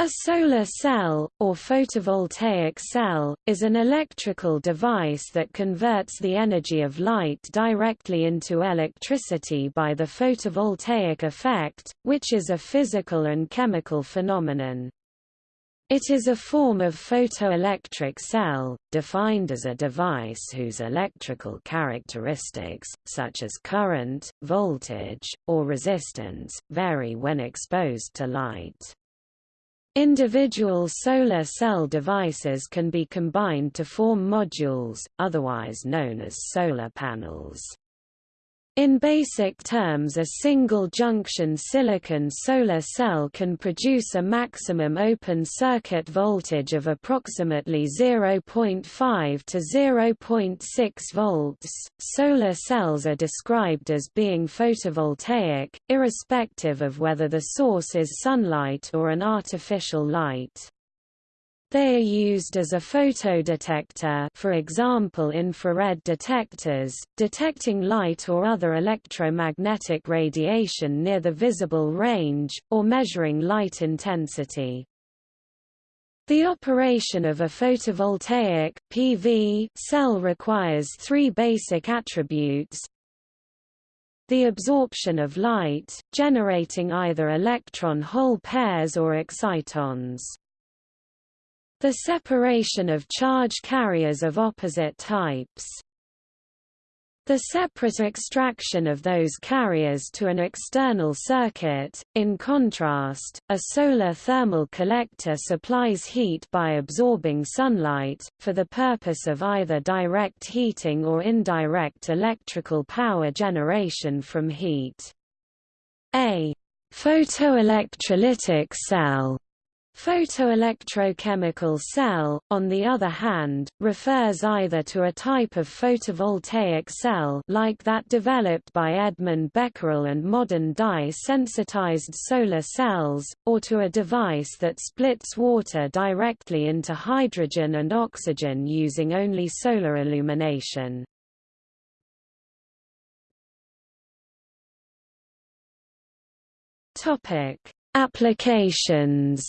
A solar cell, or photovoltaic cell, is an electrical device that converts the energy of light directly into electricity by the photovoltaic effect, which is a physical and chemical phenomenon. It is a form of photoelectric cell, defined as a device whose electrical characteristics, such as current, voltage, or resistance, vary when exposed to light. Individual solar cell devices can be combined to form modules, otherwise known as solar panels. In basic terms a single-junction silicon solar cell can produce a maximum open-circuit voltage of approximately 0.5 to 0.6 volts. Solar cells are described as being photovoltaic, irrespective of whether the source is sunlight or an artificial light. They are used as a photodetector for example infrared detectors, detecting light or other electromagnetic radiation near the visible range, or measuring light intensity. The operation of a photovoltaic PV cell requires three basic attributes. The absorption of light, generating either electron-hole pairs or excitons. The separation of charge carriers of opposite types. The separate extraction of those carriers to an external circuit. In contrast, a solar thermal collector supplies heat by absorbing sunlight, for the purpose of either direct heating or indirect electrical power generation from heat. A photoelectrolytic cell Photoelectrochemical cell, on the other hand, refers either to a type of photovoltaic cell like that developed by Edmond Becquerel and modern dye-sensitized solar cells, or to a device that splits water directly into hydrogen and oxygen using only solar illumination. Applications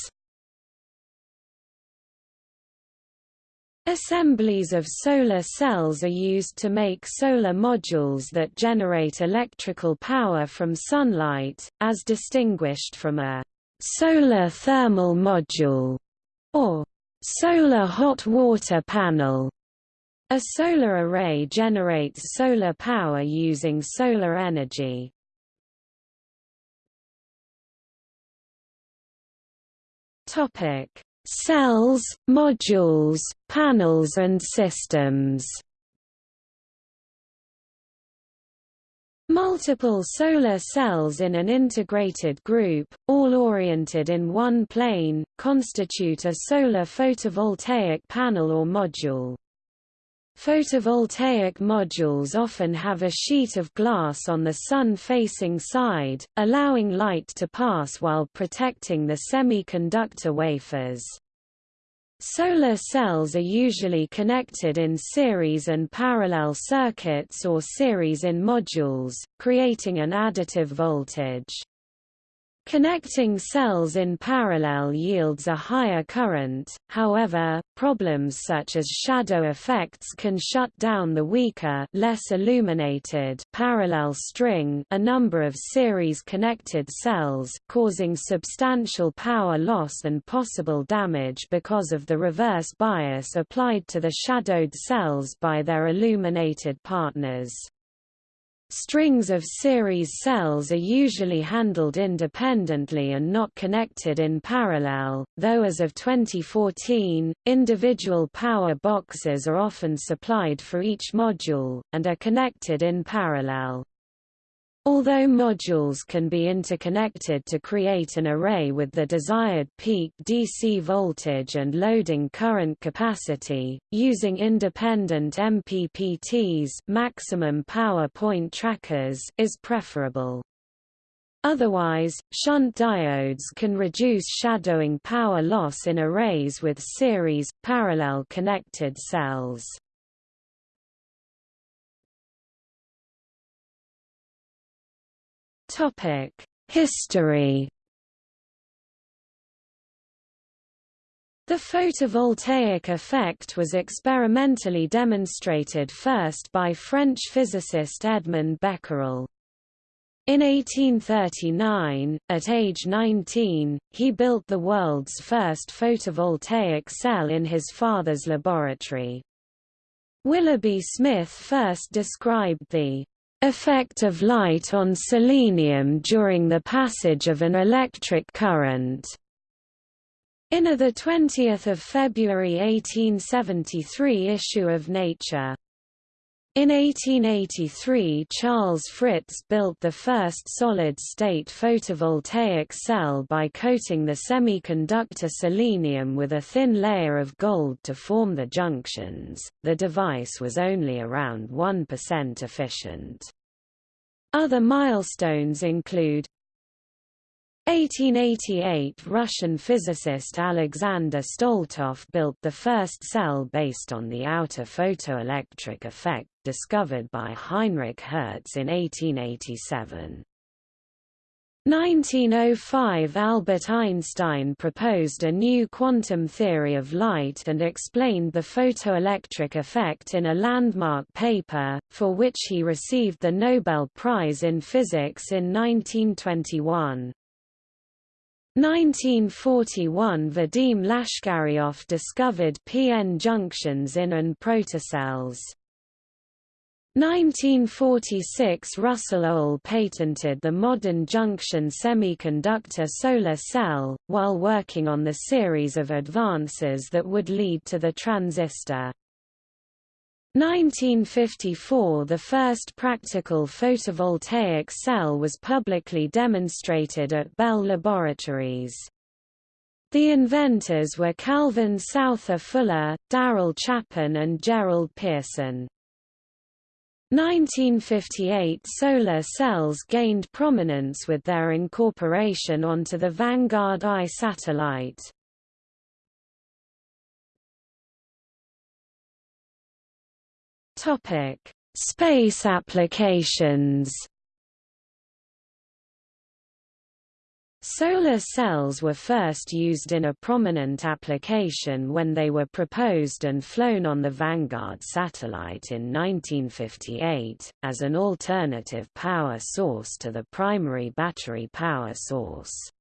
Assemblies of solar cells are used to make solar modules that generate electrical power from sunlight, as distinguished from a solar thermal module or solar hot water panel. A solar array generates solar power using solar energy. Topic: cells, modules, panels and systems. Multiple solar cells in an integrated group, all oriented in one plane, constitute a solar photovoltaic panel or module. Photovoltaic modules often have a sheet of glass on the sun-facing side, allowing light to pass while protecting the semiconductor wafers. Solar cells are usually connected in series and parallel circuits or series in modules, creating an additive voltage. Connecting cells in parallel yields a higher current, however, problems such as shadow effects can shut down the weaker less illuminated parallel string a number of series-connected cells, causing substantial power loss and possible damage because of the reverse bias applied to the shadowed cells by their illuminated partners. Strings of series cells are usually handled independently and not connected in parallel, though as of 2014, individual power boxes are often supplied for each module, and are connected in parallel. Although modules can be interconnected to create an array with the desired peak DC voltage and loading current capacity, using independent MPPTs maximum power point trackers is preferable. Otherwise, shunt diodes can reduce shadowing power loss in arrays with series, parallel connected cells. Topic: History. The photovoltaic effect was experimentally demonstrated first by French physicist Edmond Becquerel. In 1839, at age 19, he built the world's first photovoltaic cell in his father's laboratory. Willoughby Smith first described the effect of light on selenium during the passage of an electric current in a 20 February 1873 issue of Nature. In 1883 Charles Fritts built the first solid-state photovoltaic cell by coating the semiconductor selenium with a thin layer of gold to form the junctions. The device was only around 1% efficient. Other milestones include 1888 Russian physicist Alexander Stoletov built the first cell based on the outer photoelectric effect discovered by Heinrich Hertz in 1887. 1905 Albert Einstein proposed a new quantum theory of light and explained the photoelectric effect in a landmark paper, for which he received the Nobel Prize in Physics in 1921. 1941 Vadim Lashkaryov discovered p-n junctions in and protocells. 1946 Russell Ohl patented the modern junction semiconductor solar cell, while working on the series of advances that would lead to the transistor. 1954 – The first practical photovoltaic cell was publicly demonstrated at Bell Laboratories. The inventors were Calvin Souther Fuller, Daryl Chapin and Gerald Pearson. 1958 Solar cells gained prominence with their incorporation onto the Vanguard I satellite. Topic: Space applications. Solar cells were first used in a prominent application when they were proposed and flown on the Vanguard satellite in 1958, as an alternative power source to the primary battery power source.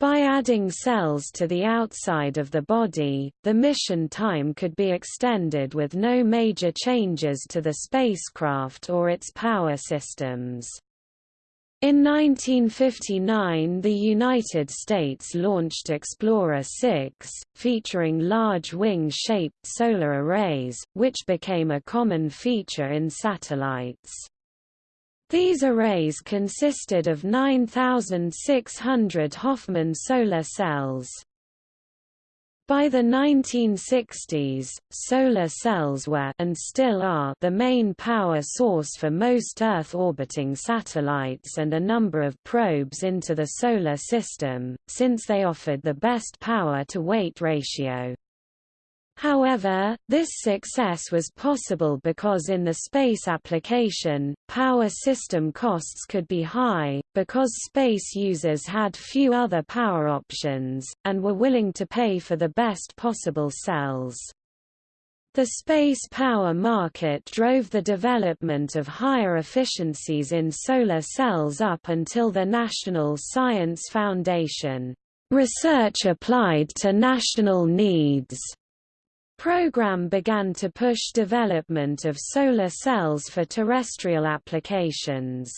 By adding cells to the outside of the body, the mission time could be extended with no major changes to the spacecraft or its power systems. In 1959 the United States launched Explorer 6, featuring large wing-shaped solar arrays, which became a common feature in satellites. These arrays consisted of 9,600 Hoffman solar cells. By the 1960s, solar cells were and still are the main power source for most Earth-orbiting satellites and a number of probes into the Solar System, since they offered the best power-to-weight ratio. However, this success was possible because in the space application, power system costs could be high, because space users had few other power options, and were willing to pay for the best possible cells. The space power market drove the development of higher efficiencies in solar cells up until the National Science Foundation, "...research applied to national needs." Program began to push development of solar cells for terrestrial applications.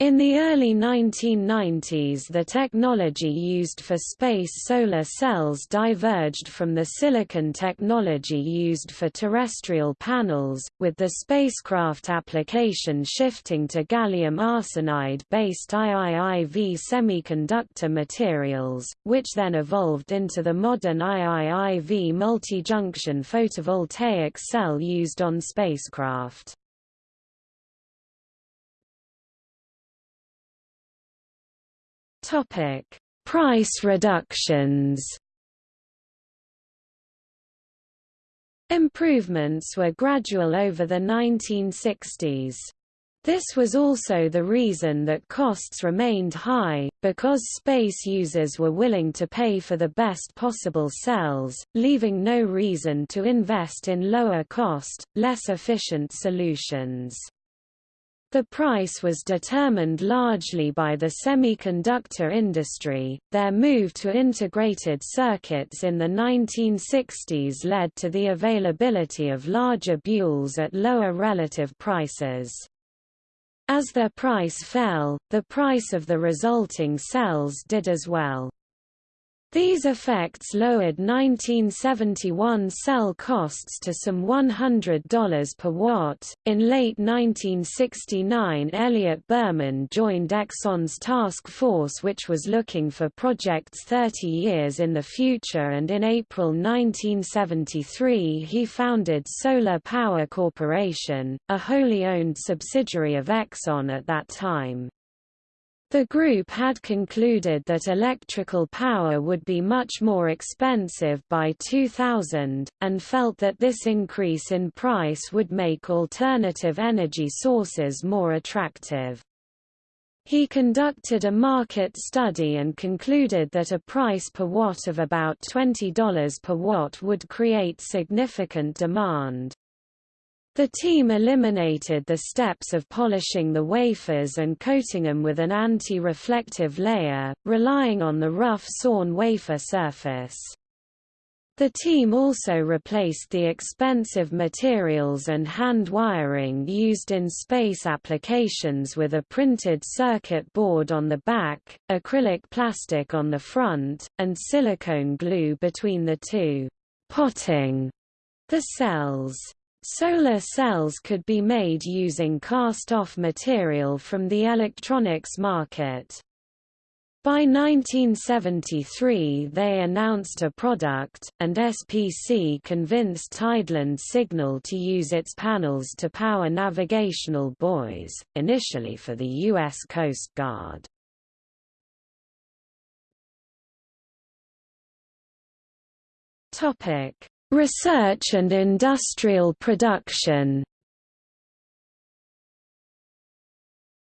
In the early 1990s the technology used for space solar cells diverged from the silicon technology used for terrestrial panels, with the spacecraft application shifting to gallium arsenide-based IIIV semiconductor materials, which then evolved into the modern IIIV multi-junction photovoltaic cell used on spacecraft. Topic: Price reductions. Improvements were gradual over the 1960s. This was also the reason that costs remained high, because space users were willing to pay for the best possible cells, leaving no reason to invest in lower-cost, less efficient solutions. The price was determined largely by the semiconductor industry. Their move to integrated circuits in the 1960s led to the availability of larger boules at lower relative prices. As their price fell, the price of the resulting cells did as well. These effects lowered 1971 cell costs to some $100 per watt. In late 1969, Elliot Berman joined Exxon's task force, which was looking for projects 30 years in the future, and in April 1973 he founded Solar Power Corporation, a wholly owned subsidiary of Exxon at that time. The group had concluded that electrical power would be much more expensive by 2000, and felt that this increase in price would make alternative energy sources more attractive. He conducted a market study and concluded that a price per watt of about $20 per watt would create significant demand. The team eliminated the steps of polishing the wafers and coating them with an anti-reflective layer, relying on the rough sawn wafer surface. The team also replaced the expensive materials and hand wiring used in space applications with a printed circuit board on the back, acrylic plastic on the front, and silicone glue between the two, potting the cells. Solar cells could be made using cast-off material from the electronics market. By 1973 they announced a product, and SPC convinced Tideland Signal to use its panels to power navigational buoys, initially for the U.S. Coast Guard. Research and industrial production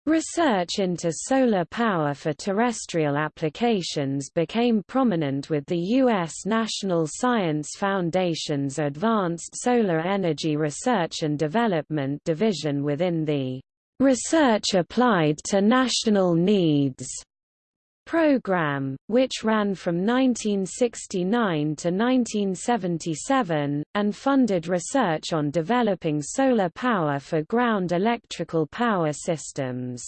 Research into solar power for terrestrial applications became prominent with the U.S. National Science Foundation's Advanced Solar Energy Research and Development Division within the Research Applied to National Needs program, which ran from 1969 to 1977, and funded research on developing solar power for ground electrical power systems.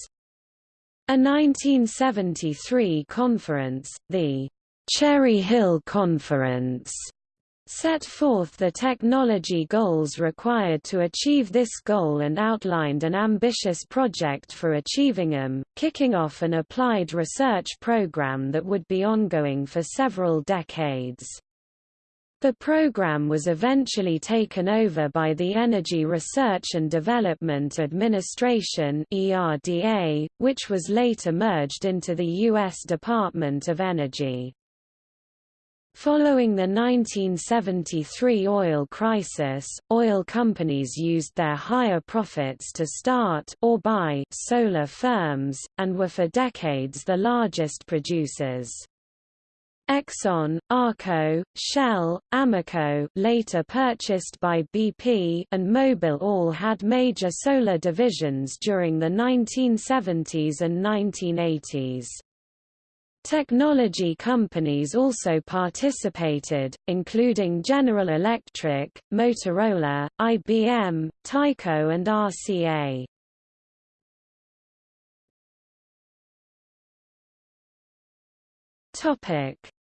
A 1973 conference, the Cherry Hill Conference, set forth the technology goals required to achieve this goal and outlined an ambitious project for achieving them, kicking off an applied research program that would be ongoing for several decades. The program was eventually taken over by the Energy Research and Development Administration (ERDA), which was later merged into the U.S. Department of Energy. Following the 1973 oil crisis, oil companies used their higher profits to start or buy solar firms, and were for decades the largest producers. Exxon, Arco, Shell, Amoco later purchased by BP and Mobil all had major solar divisions during the 1970s and 1980s. Technology companies also participated, including General Electric, Motorola, IBM, Tyco and RCA.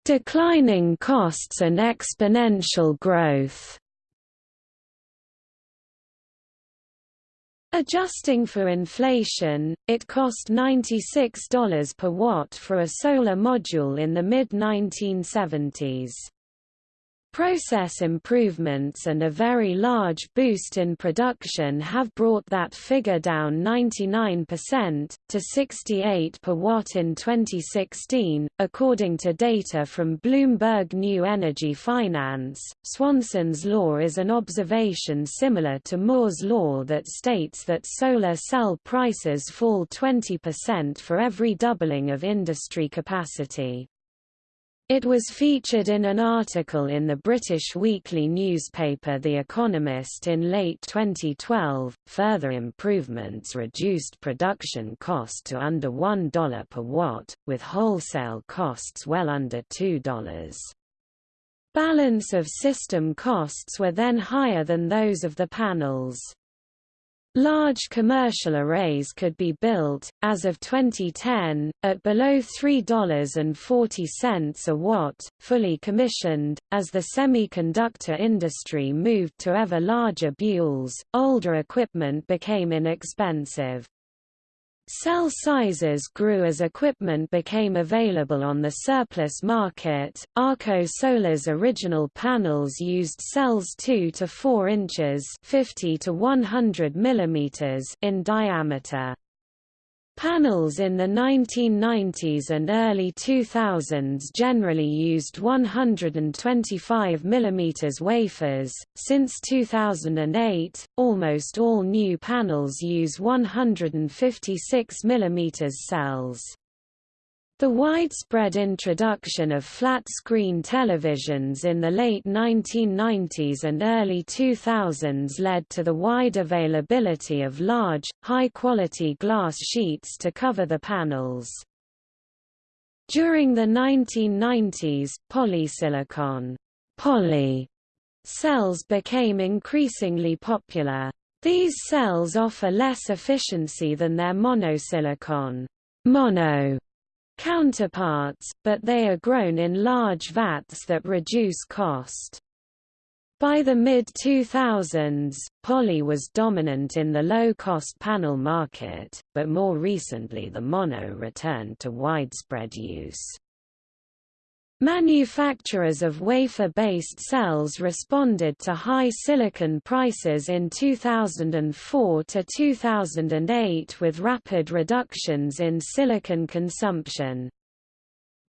Declining costs and exponential growth Adjusting for inflation, it cost $96 per watt for a solar module in the mid-1970s. Process improvements and a very large boost in production have brought that figure down 99%, to 68 per watt in 2016, according to data from Bloomberg New Energy Finance. Swanson's law is an observation similar to Moore's law that states that solar cell prices fall 20% for every doubling of industry capacity. It was featured in an article in the British weekly newspaper The Economist in late 2012. Further improvements reduced production cost to under $1 per watt, with wholesale costs well under $2. Balance of system costs were then higher than those of the panels. Large commercial arrays could be built, as of 2010, at below $3.40 a watt, fully commissioned. As the semiconductor industry moved to ever larger boules, older equipment became inexpensive. Cell sizes grew as equipment became available on the surplus market. Arco Solar's original panels used cells 2 to 4 inches (50 to 100 millimeters) in diameter. Panels in the 1990s and early 2000s generally used 125 mm wafers. Since 2008, almost all new panels use 156 mm cells. The widespread introduction of flat-screen televisions in the late 1990s and early 2000s led to the wide availability of large, high-quality glass sheets to cover the panels. During the 1990s, polysilicon poly cells became increasingly popular. These cells offer less efficiency than their monosilicon mono counterparts, but they are grown in large vats that reduce cost. By the mid-2000s, poly was dominant in the low-cost panel market, but more recently the mono returned to widespread use. Manufacturers of wafer-based cells responded to high silicon prices in 2004 to 2008 with rapid reductions in silicon consumption.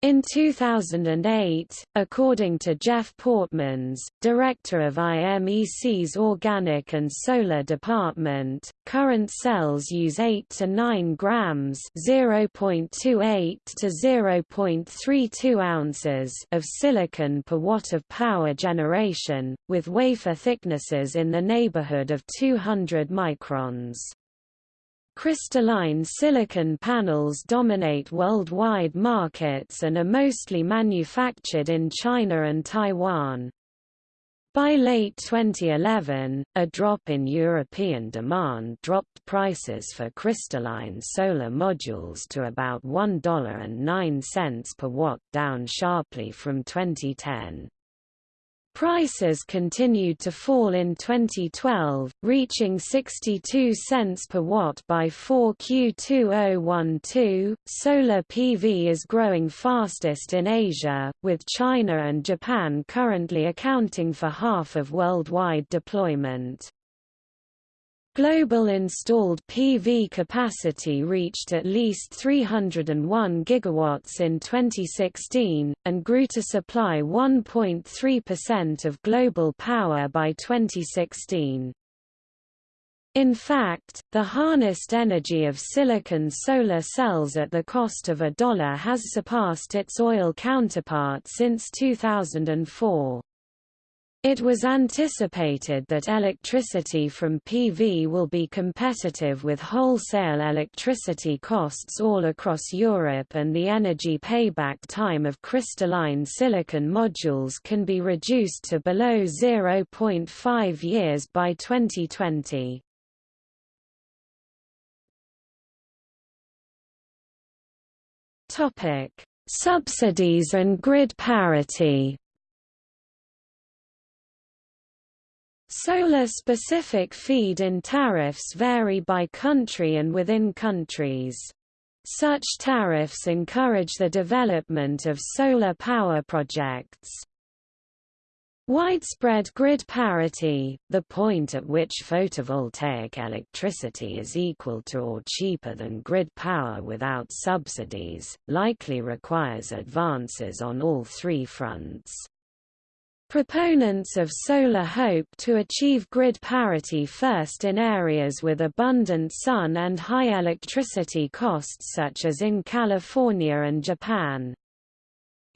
In 2008, according to Jef Poortmans, director of IMEC's Organic and Solar Department, current cells use 8 to 9 grams (0.28 to 0.32 ounces) of silicon per watt of power generation, with wafer thicknesses in the neighborhood of 200 microns. Crystalline silicon panels dominate worldwide markets and are mostly manufactured in China and Taiwan. By late 2011, a drop in European demand dropped prices for crystalline solar modules to about $1.09 per watt down sharply from 2010. Prices continued to fall in 2012, reaching 62 cents per watt by 4Q2012. Solar PV is growing fastest in Asia, with China and Japan currently accounting for half of worldwide deployment. Global installed PV capacity reached at least 301 gigawatts in 2016, and grew to supply 1.3% of global power by 2016. In fact, the harnessed energy of silicon solar cells at the cost of a dollar has surpassed its oil counterpart since 2004. It was anticipated that electricity from PV will be competitive with wholesale electricity costs all across Europe and the energy payback time of crystalline silicon modules can be reduced to below 0.5 years by 2020. Subsidies and grid parity Solar-specific feed-in tariffs vary by country and within countries. Such tariffs encourage the development of solar power projects. Widespread grid parity, the point at which photovoltaic electricity is equal to or cheaper than grid power without subsidies, likely requires advances on all three fronts. Proponents of solar hope to achieve grid parity first in areas with abundant sun and high electricity costs such as in California and Japan.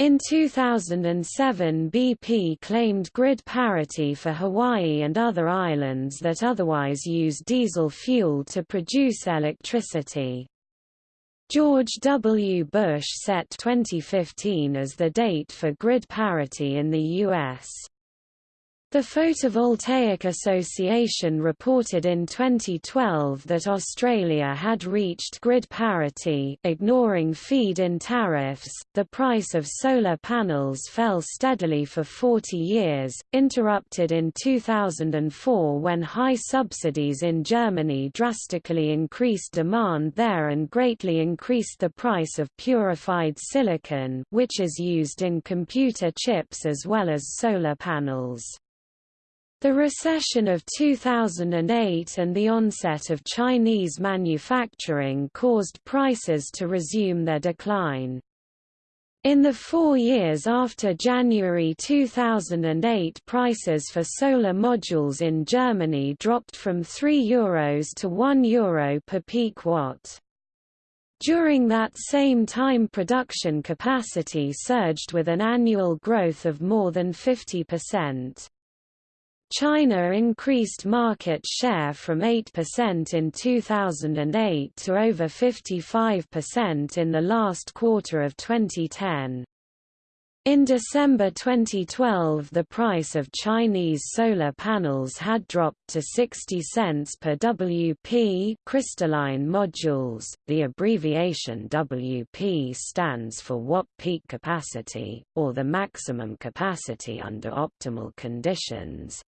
In 2007 BP claimed grid parity for Hawaii and other islands that otherwise use diesel fuel to produce electricity. George W. Bush set 2015 as the date for grid parity in the U.S. The Photovoltaic Association reported in 2012 that Australia had reached grid parity, ignoring feed-in tariffs. The price of solar panels fell steadily for 40 years, interrupted in 2004 when high subsidies in Germany drastically increased demand there and greatly increased the price of purified silicon, which is used in computer chips as well as solar panels. The recession of 2008 and the onset of Chinese manufacturing caused prices to resume their decline. In the four years after January 2008 prices for solar modules in Germany dropped from €3 Euros to €1 Euro per peak watt. During that same time production capacity surged with an annual growth of more than 50%. China increased market share from 8% in 2008 to over 55% in the last quarter of 2010. In December 2012 the price of Chinese solar panels had dropped to 60 cents per WP crystalline modules. The abbreviation WP stands for watt peak capacity, or the maximum capacity under optimal conditions,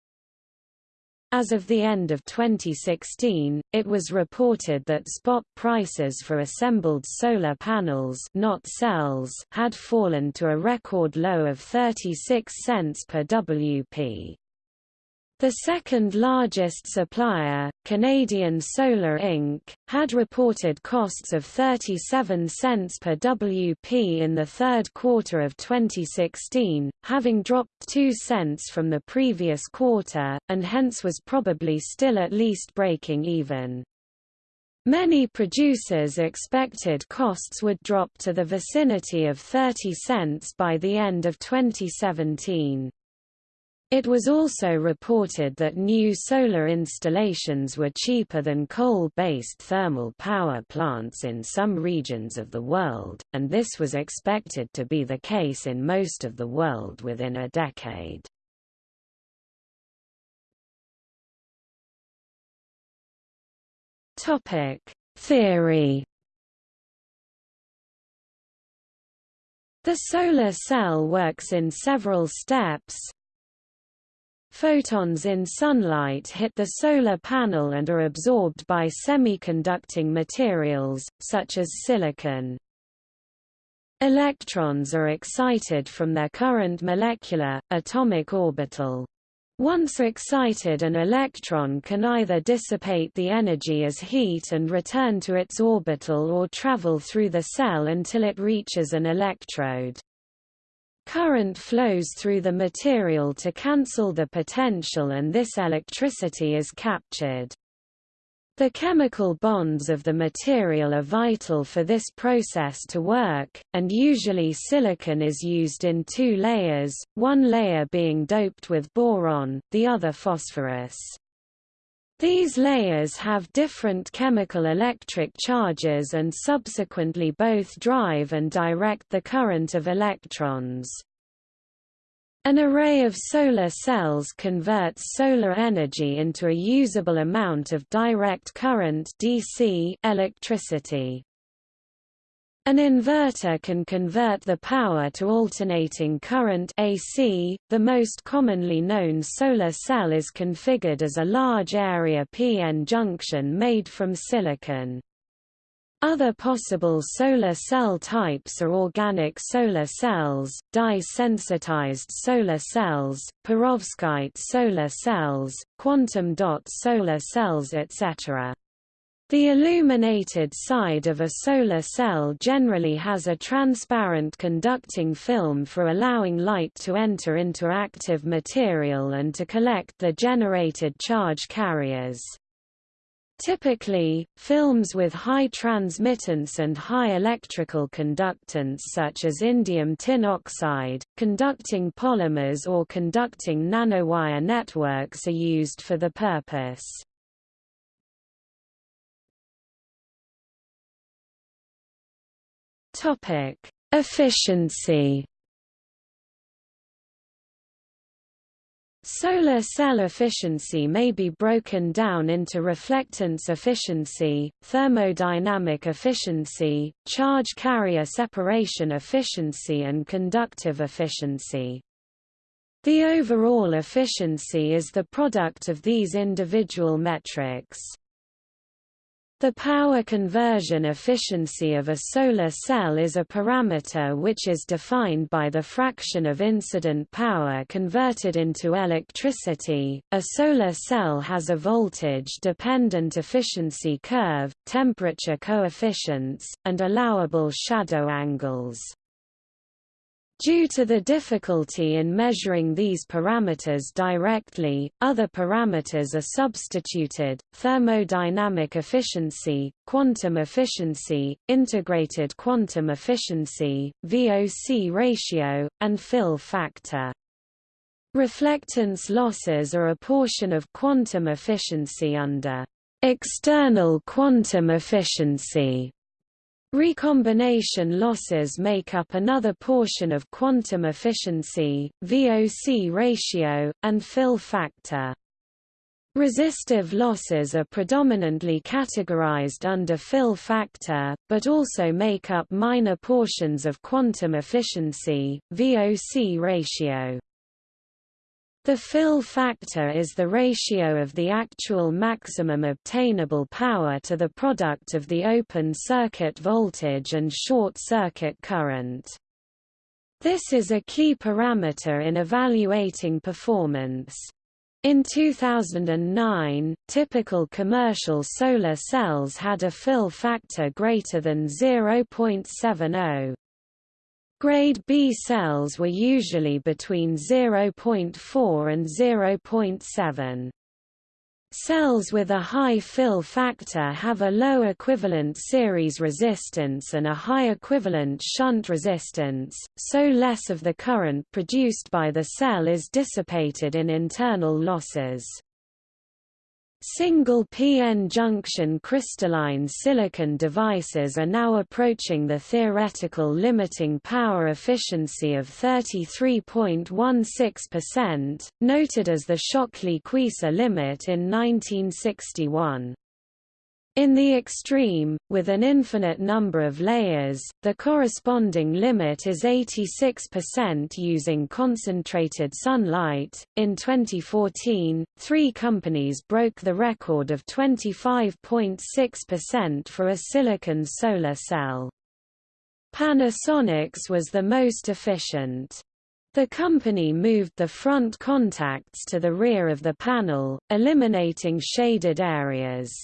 as of the end of 2016, it was reported that spot prices for assembled solar panels not cells had fallen to a record low of 36 cents per WP. The second largest supplier, Canadian Solar Inc., had reported costs of 37 cents per WP in the third quarter of 2016, having dropped 2 cents from the previous quarter, and hence was probably still at least breaking even. Many producers expected costs would drop to the vicinity of 30 cents by the end of 2017. It was also reported that new solar installations were cheaper than coal-based thermal power plants in some regions of the world, and this was expected to be the case in most of the world within a decade. Theory The solar cell works in several steps, Photons in sunlight hit the solar panel and are absorbed by semiconducting materials, such as silicon. Electrons are excited from their current molecular, atomic orbital. Once excited an electron can either dissipate the energy as heat and return to its orbital or travel through the cell until it reaches an electrode. Current flows through the material to cancel the potential and this electricity is captured. The chemical bonds of the material are vital for this process to work, and usually silicon is used in two layers, one layer being doped with boron, the other phosphorus. These layers have different chemical electric charges and subsequently both drive and direct the current of electrons. An array of solar cells converts solar energy into a usable amount of direct current DC electricity. An inverter can convert the power to alternating current AC. The most commonly known solar cell is configured as a large area PN junction made from silicon. Other possible solar cell types are organic solar cells, dye-sensitized solar cells, perovskite solar cells, quantum dot solar cells etc. The illuminated side of a solar cell generally has a transparent conducting film for allowing light to enter into active material and to collect the generated charge carriers. Typically, films with high transmittance and high electrical conductance such as indium tin oxide, conducting polymers or conducting nanowire networks are used for the purpose. Efficiency Solar cell efficiency may be broken down into reflectance efficiency, thermodynamic efficiency, charge carrier separation efficiency and conductive efficiency. The overall efficiency is the product of these individual metrics. The power conversion efficiency of a solar cell is a parameter which is defined by the fraction of incident power converted into electricity. A solar cell has a voltage-dependent efficiency curve, temperature coefficients, and allowable shadow angles. Due to the difficulty in measuring these parameters directly, other parameters are substituted, thermodynamic efficiency, quantum efficiency, integrated quantum efficiency, VOC ratio, and fill factor. Reflectance losses are a portion of quantum efficiency under external quantum efficiency Recombination losses make up another portion of quantum efficiency, VOC ratio, and fill factor. Resistive losses are predominantly categorized under fill factor, but also make up minor portions of quantum efficiency, VOC ratio. The fill factor is the ratio of the actual maximum obtainable power to the product of the open circuit voltage and short circuit current. This is a key parameter in evaluating performance. In 2009, typical commercial solar cells had a fill factor greater than 0.70. Grade B cells were usually between 0.4 and 0.7. Cells with a high fill factor have a low equivalent series resistance and a high equivalent shunt resistance, so less of the current produced by the cell is dissipated in internal losses. Single p-n junction crystalline silicon devices are now approaching the theoretical limiting power efficiency of 33.16%, noted as the Shockley-Queisser limit in 1961. In the extreme, with an infinite number of layers, the corresponding limit is 86% using concentrated sunlight. In 2014, three companies broke the record of 25.6% for a silicon solar cell. Panasonic's was the most efficient. The company moved the front contacts to the rear of the panel, eliminating shaded areas.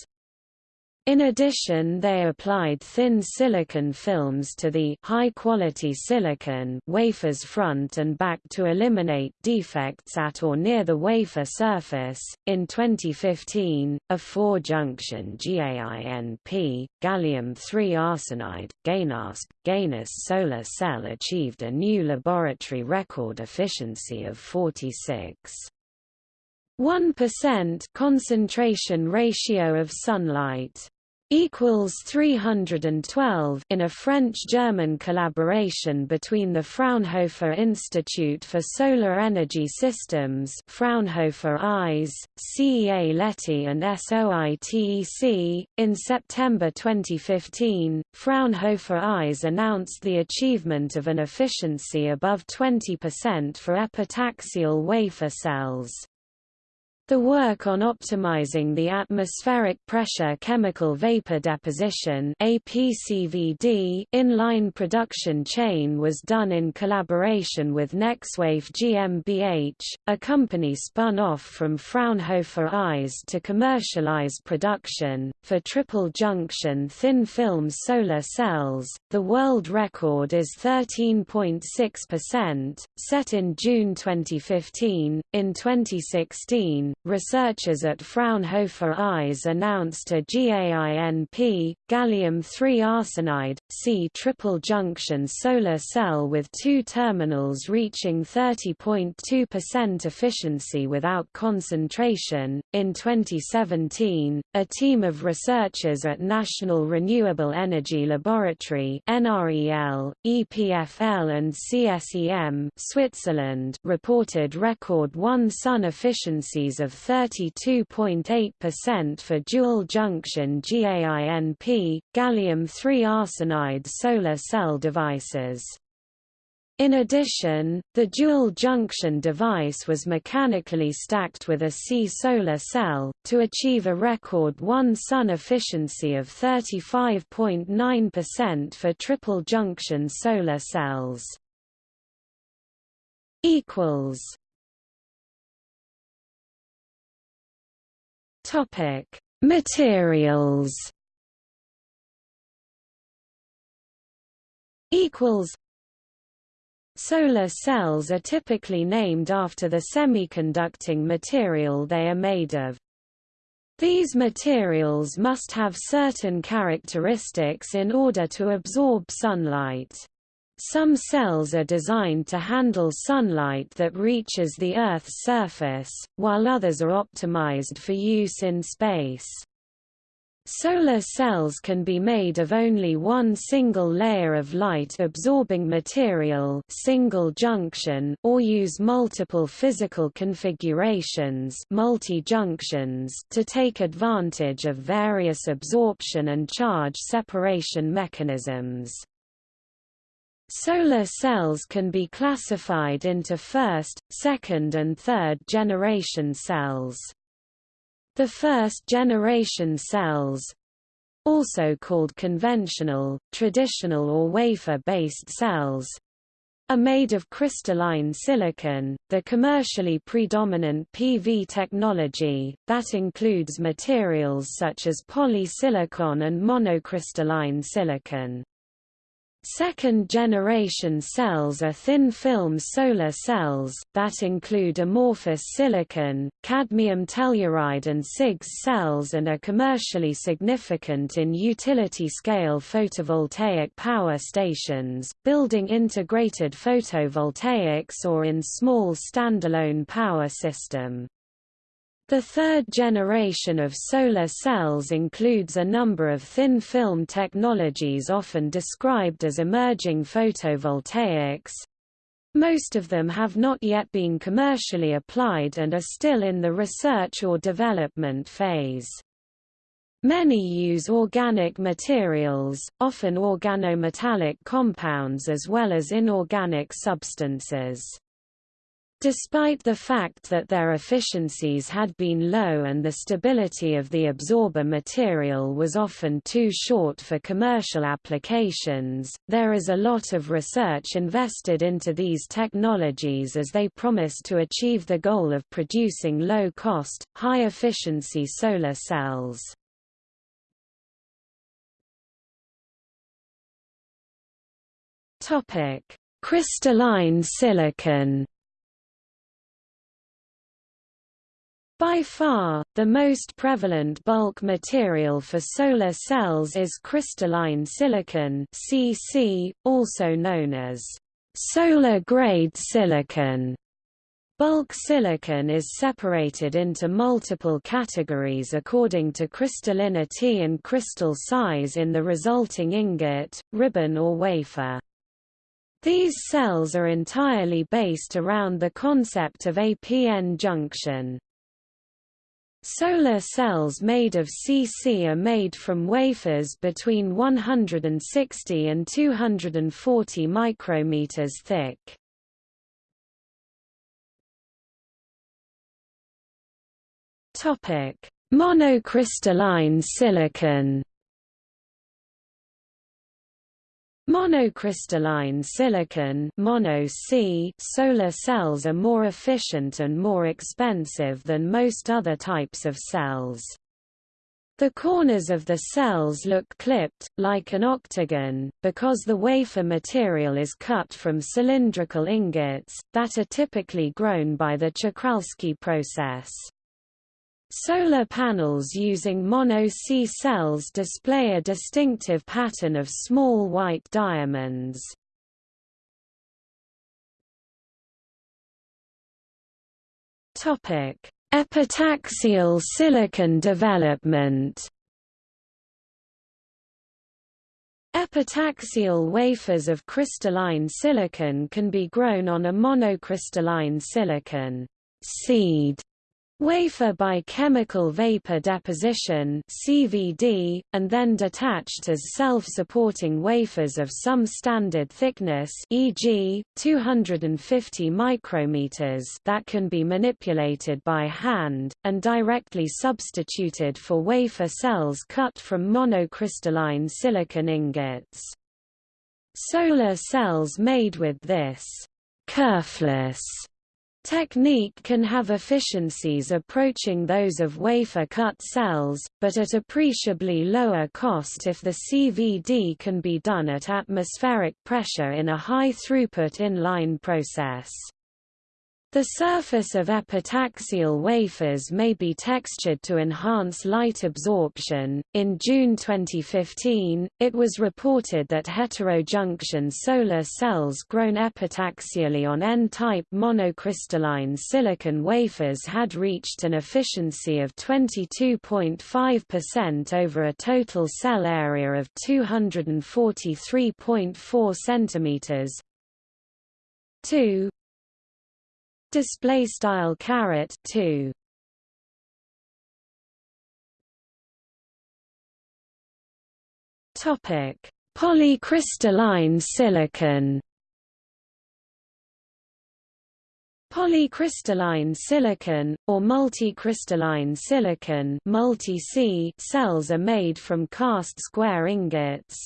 In addition they applied thin silicon films to the high-quality silicon wafer's front and back to eliminate defects at or near the wafer surface. In 2015, a four-junction GaINP, gallium-3 arsenide, GaNASP, GaNAS solar cell achieved a new laboratory record efficiency of 46. 1% concentration ratio of sunlight equals 312 in a French-German collaboration between the Fraunhofer Institute for Solar Energy Systems Fraunhofer ISE, CEA Leti and SOITEC. In September 2015, Fraunhofer ISE announced the achievement of an efficiency above 20% for epitaxial wafer cells. The work on optimizing the atmospheric pressure chemical vapor deposition APCVD in-line production chain was done in collaboration with NexWafe GmbH, a company spun off from Fraunhofer ISE to commercialize production. For triple junction thin film solar cells, the world record is 13.6%, set in June 2015. In 2016, researchers at Fraunhofer ISE announced a GAINP, gallium-3 arsenide, C triple junction solar cell with two terminals reaching 30.2% efficiency without concentration. In 2017, a team of researchers at National Renewable Energy Laboratory (NREL), EPFL and CSEM, Switzerland, reported record 1 sun efficiencies of 32.8% for dual-junction GAINP, gallium-3 arsenide solar cell devices. In addition, the dual-junction device was mechanically stacked with a C solar cell, to achieve a record 1 sun efficiency of 35.9% for triple-junction solar cells. Materials. Equals. Solar cells are typically named after the semiconducting material they are made of. These materials must have certain characteristics in order to absorb sunlight. Some cells are designed to handle sunlight that reaches the Earth's surface, while others are optimized for use in space. Solar cells can be made of only one single layer of light-absorbing material single junction or use multiple physical configurations multi-junctions to take advantage of various absorption and charge separation mechanisms. Solar cells can be classified into first, second and third generation cells. The first generation cells also called conventional, traditional or wafer-based cells are made of crystalline silicon, the commercially predominant PV technology, that includes materials such as polysilicon and monocrystalline silicon. Second-generation cells are thin-film solar cells, that include amorphous silicon, cadmium telluride and CIGS cells and are commercially significant in utility-scale photovoltaic power stations, building integrated photovoltaics or in small standalone power system. The third generation of solar cells includes a number of thin-film technologies often described as emerging photovoltaics. Most of them have not yet been commercially applied and are still in the research or development phase. Many use organic materials, often organometallic compounds as well as inorganic substances. Despite the fact that their efficiencies had been low and the stability of the absorber material was often too short for commercial applications, there is a lot of research invested into these technologies as they promise to achieve the goal of producing low-cost, high-efficiency solar cells. Crystalline silicon By far, the most prevalent bulk material for solar cells is crystalline silicon CC, also known as solar-grade silicon. Bulk silicon is separated into multiple categories according to crystallinity and crystal size in the resulting ingot, ribbon or wafer. These cells are entirely based around the concept of a p-n junction. Solar cells made of CC are made from wafers between 160 and 240 micrometers thick. Topic: Monocrystalline silicon. Monocrystalline silicon mono -C solar cells are more efficient and more expensive than most other types of cells. The corners of the cells look clipped, like an octagon, because the wafer material is cut from cylindrical ingots, that are typically grown by the Czochralski process. Solar panels using mono-C cells display a distinctive pattern of small white diamonds. Topic: Epitaxial silicon development Epitaxial wafers of crystalline silicon can be grown on a monocrystalline silicon seed Wafer by chemical vapor deposition CVD, and then detached as self-supporting wafers of some standard thickness e.g., 250 micrometers that can be manipulated by hand, and directly substituted for wafer cells cut from monocrystalline silicon ingots. Solar cells made with this kerfless Technique can have efficiencies approaching those of wafer-cut cells, but at appreciably lower cost if the CVD can be done at atmospheric pressure in a high-throughput in-line process. The surface of epitaxial wafers may be textured to enhance light absorption. In June 2015, it was reported that heterojunction solar cells grown epitaxially on N-type monocrystalline silicon wafers had reached an efficiency of 22.5% over a total cell area of 243.4 cm. 2 display style caret 2 topic polycrystalline silicon Polycrystalline silicon, or multicrystalline silicon multi-C cells are made from cast square ingots.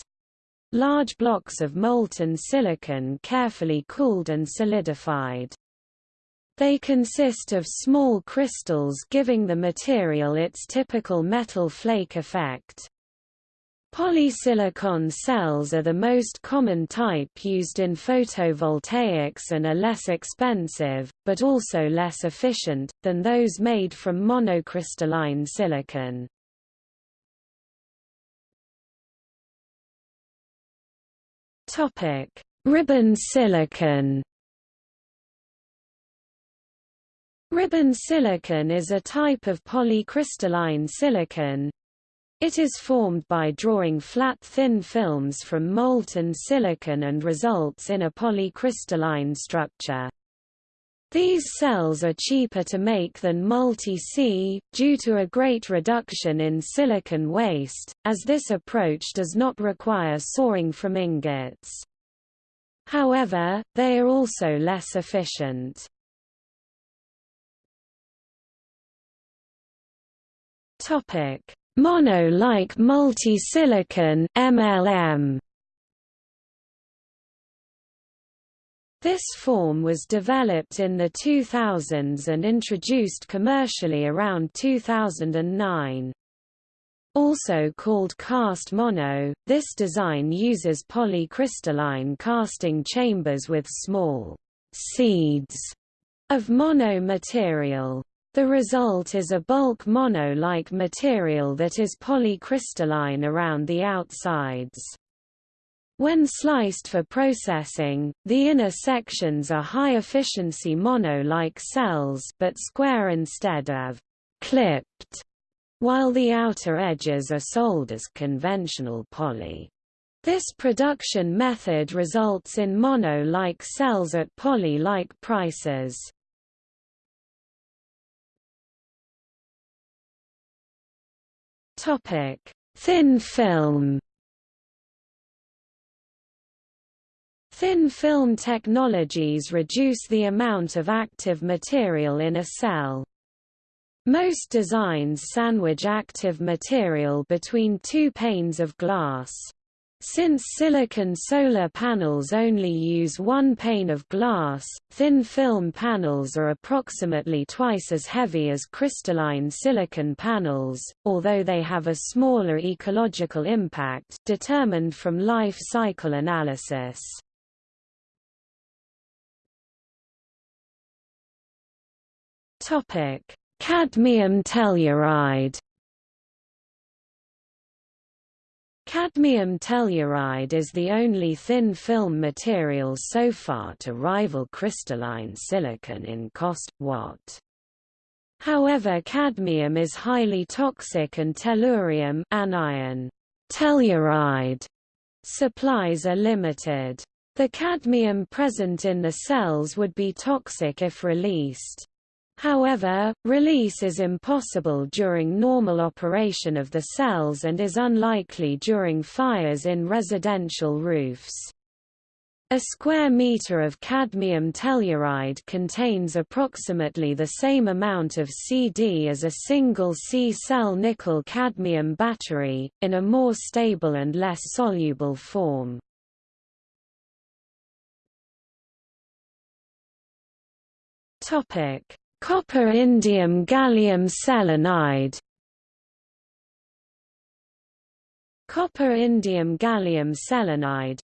Large blocks of molten silicon carefully cooled and solidified. They consist of small crystals giving the material its typical metal flake effect. Polysilicon cells are the most common type used in photovoltaics and are less expensive, but also less efficient, than those made from monocrystalline silicon. Ribbon silicon Ribbon silicon is a type of polycrystalline silicon. It is formed by drawing flat thin films from molten silicon and results in a polycrystalline structure. These cells are cheaper to make than multi-C, due to a great reduction in silicon waste, as this approach does not require sawing from ingots. However, they are also less efficient. Topic: Mono-like multi-silicon (MLM). This form was developed in the 2000s and introduced commercially around 2009. Also called cast mono, this design uses polycrystalline casting chambers with small seeds of mono material. The result is a bulk mono-like material that is polycrystalline around the outsides. When sliced for processing, the inner sections are high-efficiency mono-like cells but square instead of clipped, while the outer edges are sold as conventional poly. This production method results in mono-like cells at poly-like prices. Topic: Thin film. Thin film technologies reduce the amount of active material in a cell. Most designs sandwich active material between two panes of glass. Since silicon solar panels only use one pane of glass, thin film panels are approximately twice as heavy as crystalline silicon panels, although they have a smaller ecological impact determined from life cycle analysis. Cadmium telluride Cadmium telluride is the only thin film material so far to rival crystalline silicon in cost, watt. However cadmium is highly toxic and tellurium anion telluride supplies are limited. The cadmium present in the cells would be toxic if released. However, release is impossible during normal operation of the cells and is unlikely during fires in residential roofs. A square meter of cadmium telluride contains approximately the same amount of CD as a single C-cell nickel-cadmium battery, in a more stable and less soluble form. Topic: Copper indium gallium selenide Copper indium gallium selenide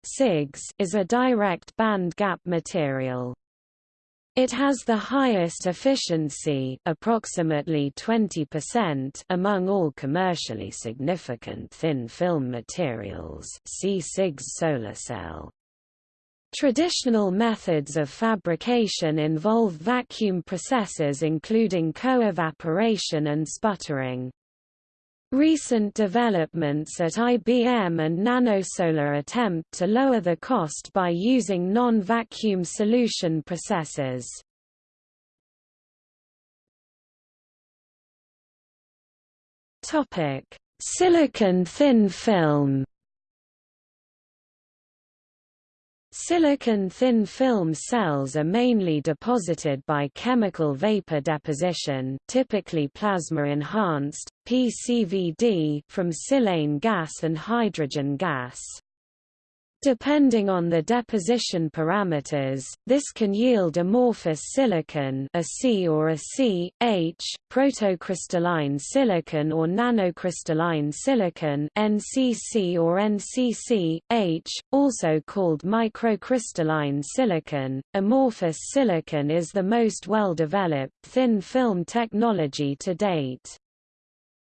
is a direct band gap material. It has the highest efficiency approximately 20% among all commercially significant thin film materials see CIGS solar cell. Traditional methods of fabrication involve vacuum processes including co-evaporation and sputtering. Recent developments at IBM and NanoSolar attempt to lower the cost by using non-vacuum solution processes. Silicon thin film Silicon thin film cells are mainly deposited by chemical vapor deposition typically plasma-enhanced, PCVD from silane gas and hydrogen gas. Depending on the deposition parameters, this can yield amorphous silicon a C or a C, H, protocrystalline silicon or nanocrystalline silicon NCC or NCC, H, also called microcrystalline silicon. Amorphous silicon is the most well-developed thin film technology to date.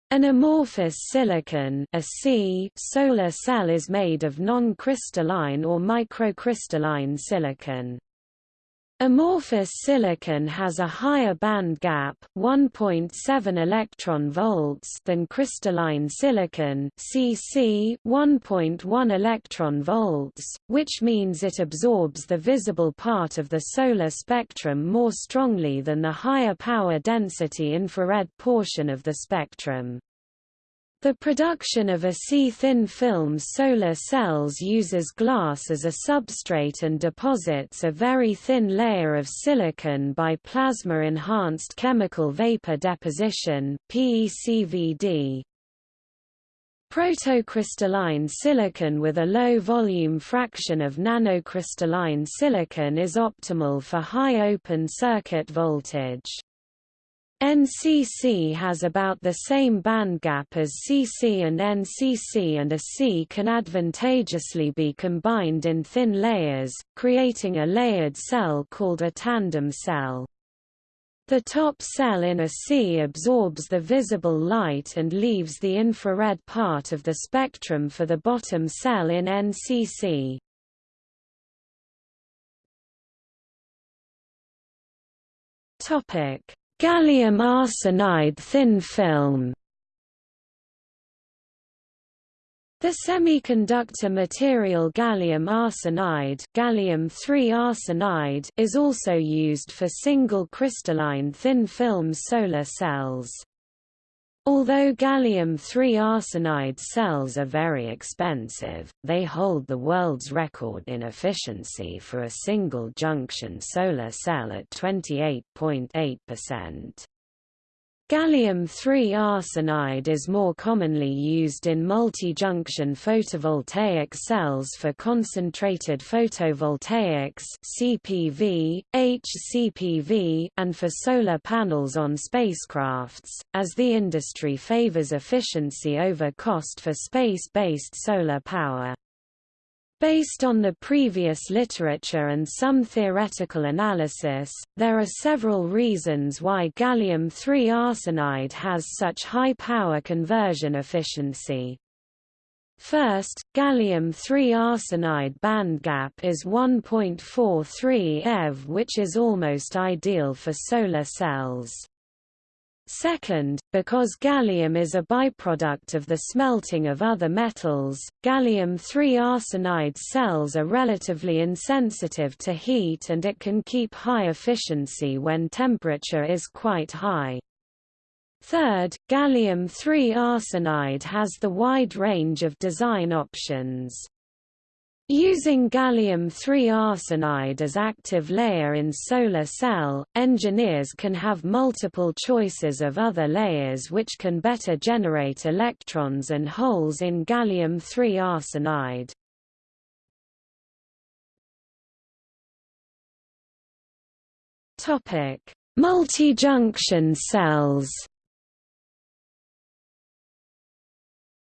An amorphous silicon a C solar cell is made of non-crystalline or microcrystalline silicon. Amorphous silicon has a higher band gap 1.7 electron volts than crystalline silicon CC 1.1 electron volts, which means it absorbs the visible part of the solar spectrum more strongly than the higher power density infrared portion of the spectrum. The production of a C-thin film solar cells uses glass as a substrate and deposits a very thin layer of silicon by plasma-enhanced chemical vapor deposition PECVD. Protocrystalline silicon with a low volume fraction of nanocrystalline silicon is optimal for high open circuit voltage. NCC has about the same bandgap as CC and NCC and a C can advantageously be combined in thin layers, creating a layered cell called a tandem cell. The top cell in a C absorbs the visible light and leaves the infrared part of the spectrum for the bottom cell in NCC. Topic Gallium arsenide thin film The semiconductor material gallium arsenide, gallium arsenide is also used for single crystalline thin film solar cells. Although gallium-3 arsenide cells are very expensive, they hold the world's record in efficiency for a single-junction solar cell at 28.8%. Gallium-3 arsenide is more commonly used in multi-junction photovoltaic cells for concentrated photovoltaics CPV, HCPV, and for solar panels on spacecrafts, as the industry favors efficiency over cost for space-based solar power. Based on the previous literature and some theoretical analysis, there are several reasons why gallium-3 arsenide has such high power conversion efficiency. First, gallium-3 arsenide bandgap is 1.43 eV which is almost ideal for solar cells. Second, because gallium is a byproduct of the smelting of other metals, gallium-3 arsenide cells are relatively insensitive to heat and it can keep high efficiency when temperature is quite high. Third, gallium-3 arsenide has the wide range of design options. Using gallium-3 arsenide as active layer in solar cell, engineers can have multiple choices of other layers which can better generate electrons and holes in gallium-3 arsenide. Multi-junction cells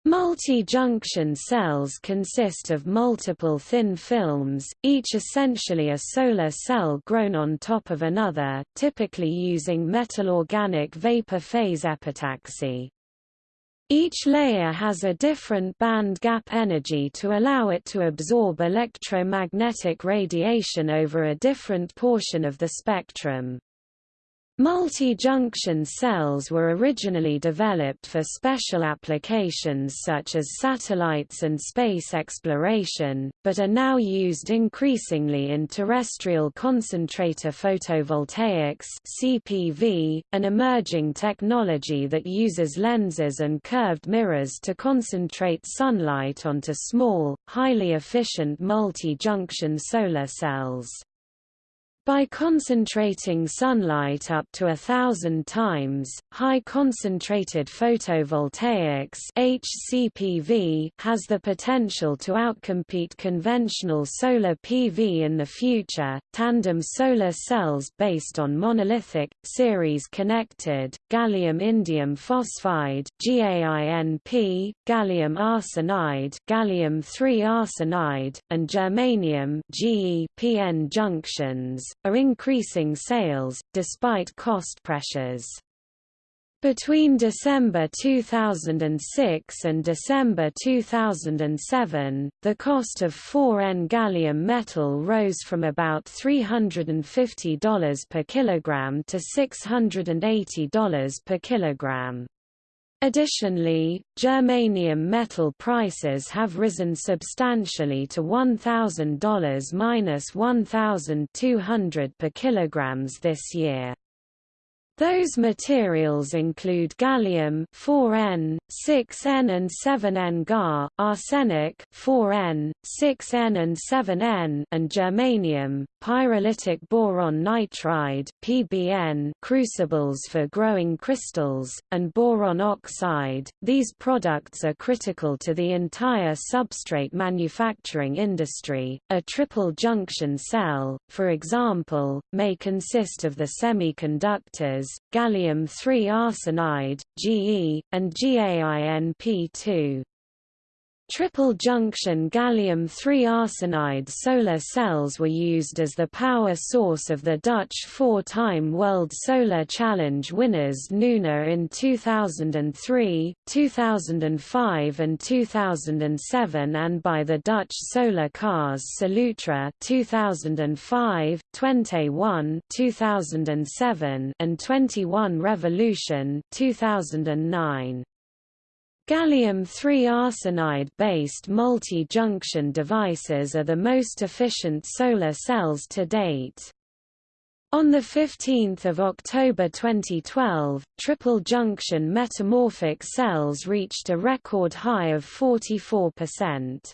Multi-junction cells consist of multiple thin films, each essentially a solar cell grown on top of another, typically using metal-organic vapor phase epitaxy. Each layer has a different band gap energy to allow it to absorb electromagnetic radiation over a different portion of the spectrum. Multi-junction cells were originally developed for special applications such as satellites and space exploration, but are now used increasingly in terrestrial concentrator photovoltaics (CPV), an emerging technology that uses lenses and curved mirrors to concentrate sunlight onto small, highly efficient multi-junction solar cells. By concentrating sunlight up to a thousand times, high-concentrated photovoltaics HCPV has the potential to outcompete conventional solar PV in the future. Tandem solar cells based on monolithic, series-connected, gallium-indium phosphide GaINP, gallium arsenide, gallium-3 arsenide, and germanium GePN junctions are increasing sales, despite cost pressures. Between December 2006 and December 2007, the cost of 4N gallium metal rose from about $350 per kilogram to $680 per kilogram. Additionally, germanium metal prices have risen substantially to $1,000 minus $1,200 per kilograms this year. Those materials include gallium 4N, 6N and 7N Ga, arsenic 4N, 6N and 7N and germanium, pyrolytic boron nitride PBN crucibles for growing crystals, and boron oxide. These products are critical to the entire substrate manufacturing industry. A triple junction cell, for example, may consist of the semiconductors gallium-3 arsenide, Ge, and GaINP2. Triple-junction gallium-3 arsenide solar cells were used as the power source of the Dutch four-time World Solar Challenge winners Nuna in 2003, 2005 and 2007 and by the Dutch solar cars Solutra 2005, Twente 1 2007 and 21 Revolution 2009. Gallium-3 arsenide-based multi-junction devices are the most efficient solar cells to date. On 15 October 2012, triple-junction metamorphic cells reached a record high of 44%.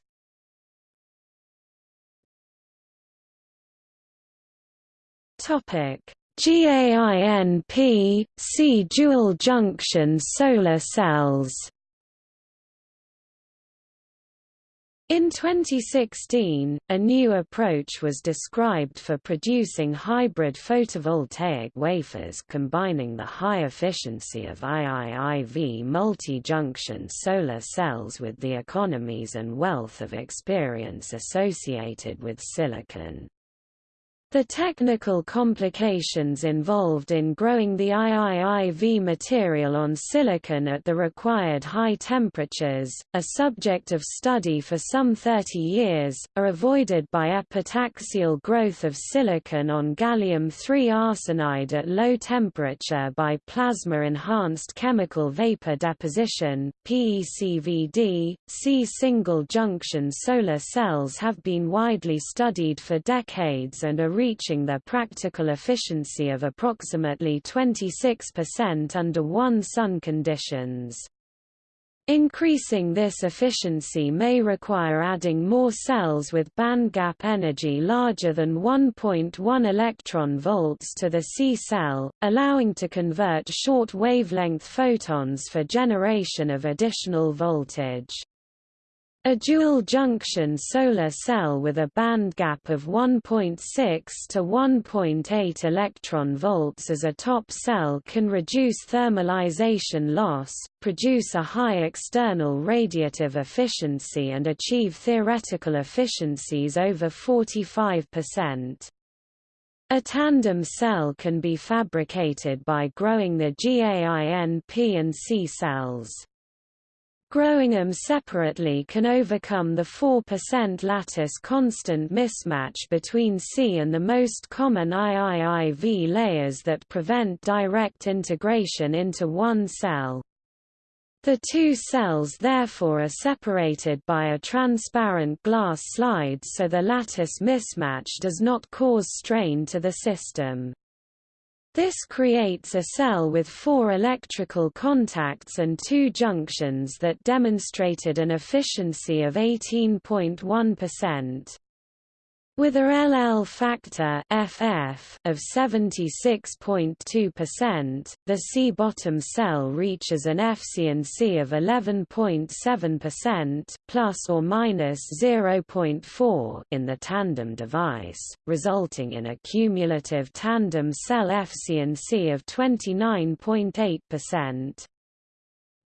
GAINP, see dual junction solar cells In 2016, a new approach was described for producing hybrid photovoltaic wafers combining the high efficiency of IIIV multi-junction solar cells with the economies and wealth of experience associated with silicon. The technical complications involved in growing the IIIV material on silicon at the required high temperatures, a subject of study for some 30 years, are avoided by epitaxial growth of silicon on gallium-3 arsenide at low temperature by plasma-enhanced chemical vapor deposition PECVD. C single-junction solar cells have been widely studied for decades and are reaching their practical efficiency of approximately 26% under one-sun conditions. Increasing this efficiency may require adding more cells with bandgap energy larger than 1.1 electron volts to the C cell, allowing to convert short wavelength photons for generation of additional voltage. A dual-junction solar cell with a band gap of 1.6 to 1.8 electron volts as a top cell can reduce thermalization loss, produce a high external radiative efficiency and achieve theoretical efficiencies over 45%. A tandem cell can be fabricated by growing the GAIN-P and C cells. Growing them separately can overcome the 4% lattice constant mismatch between C and the most common IIIV layers that prevent direct integration into one cell. The two cells therefore are separated by a transparent glass slide so the lattice mismatch does not cause strain to the system. This creates a cell with four electrical contacts and two junctions that demonstrated an efficiency of 18.1%. With a LL factor FF of 76.2%, the C-bottom cell reaches an FCNC of 11.7% plus or minus 0.4 in the tandem device, resulting in a cumulative tandem cell FCNC of 29.8%.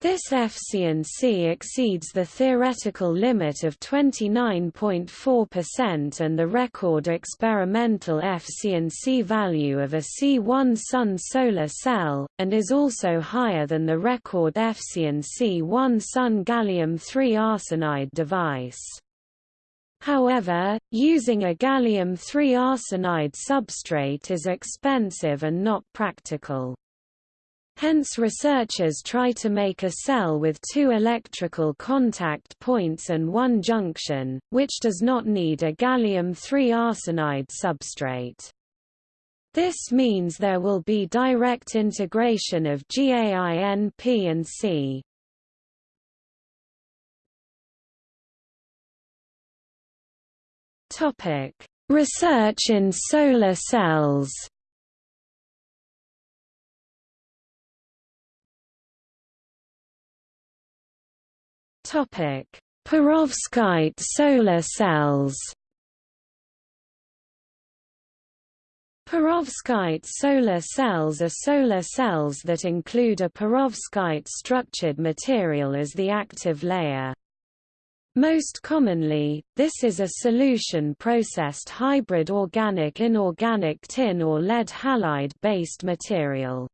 This efficiency exceeds the theoretical limit of 29.4% and the record experimental efficiency value of a C1 Sun solar cell, and is also higher than the record efficiency 1 Sun gallium-3 arsenide device. However, using a gallium-3 arsenide substrate is expensive and not practical. Hence researchers try to make a cell with two electrical contact points and one junction, which does not need a gallium-3 arsenide substrate. This means there will be direct integration of GAIN-P and C. Research in solar cells Topic: Perovskite solar cells. Perovskite solar cells are solar cells that include a perovskite structured material as the active layer. Most commonly, this is a solution-processed hybrid organic-inorganic tin or lead halide-based material.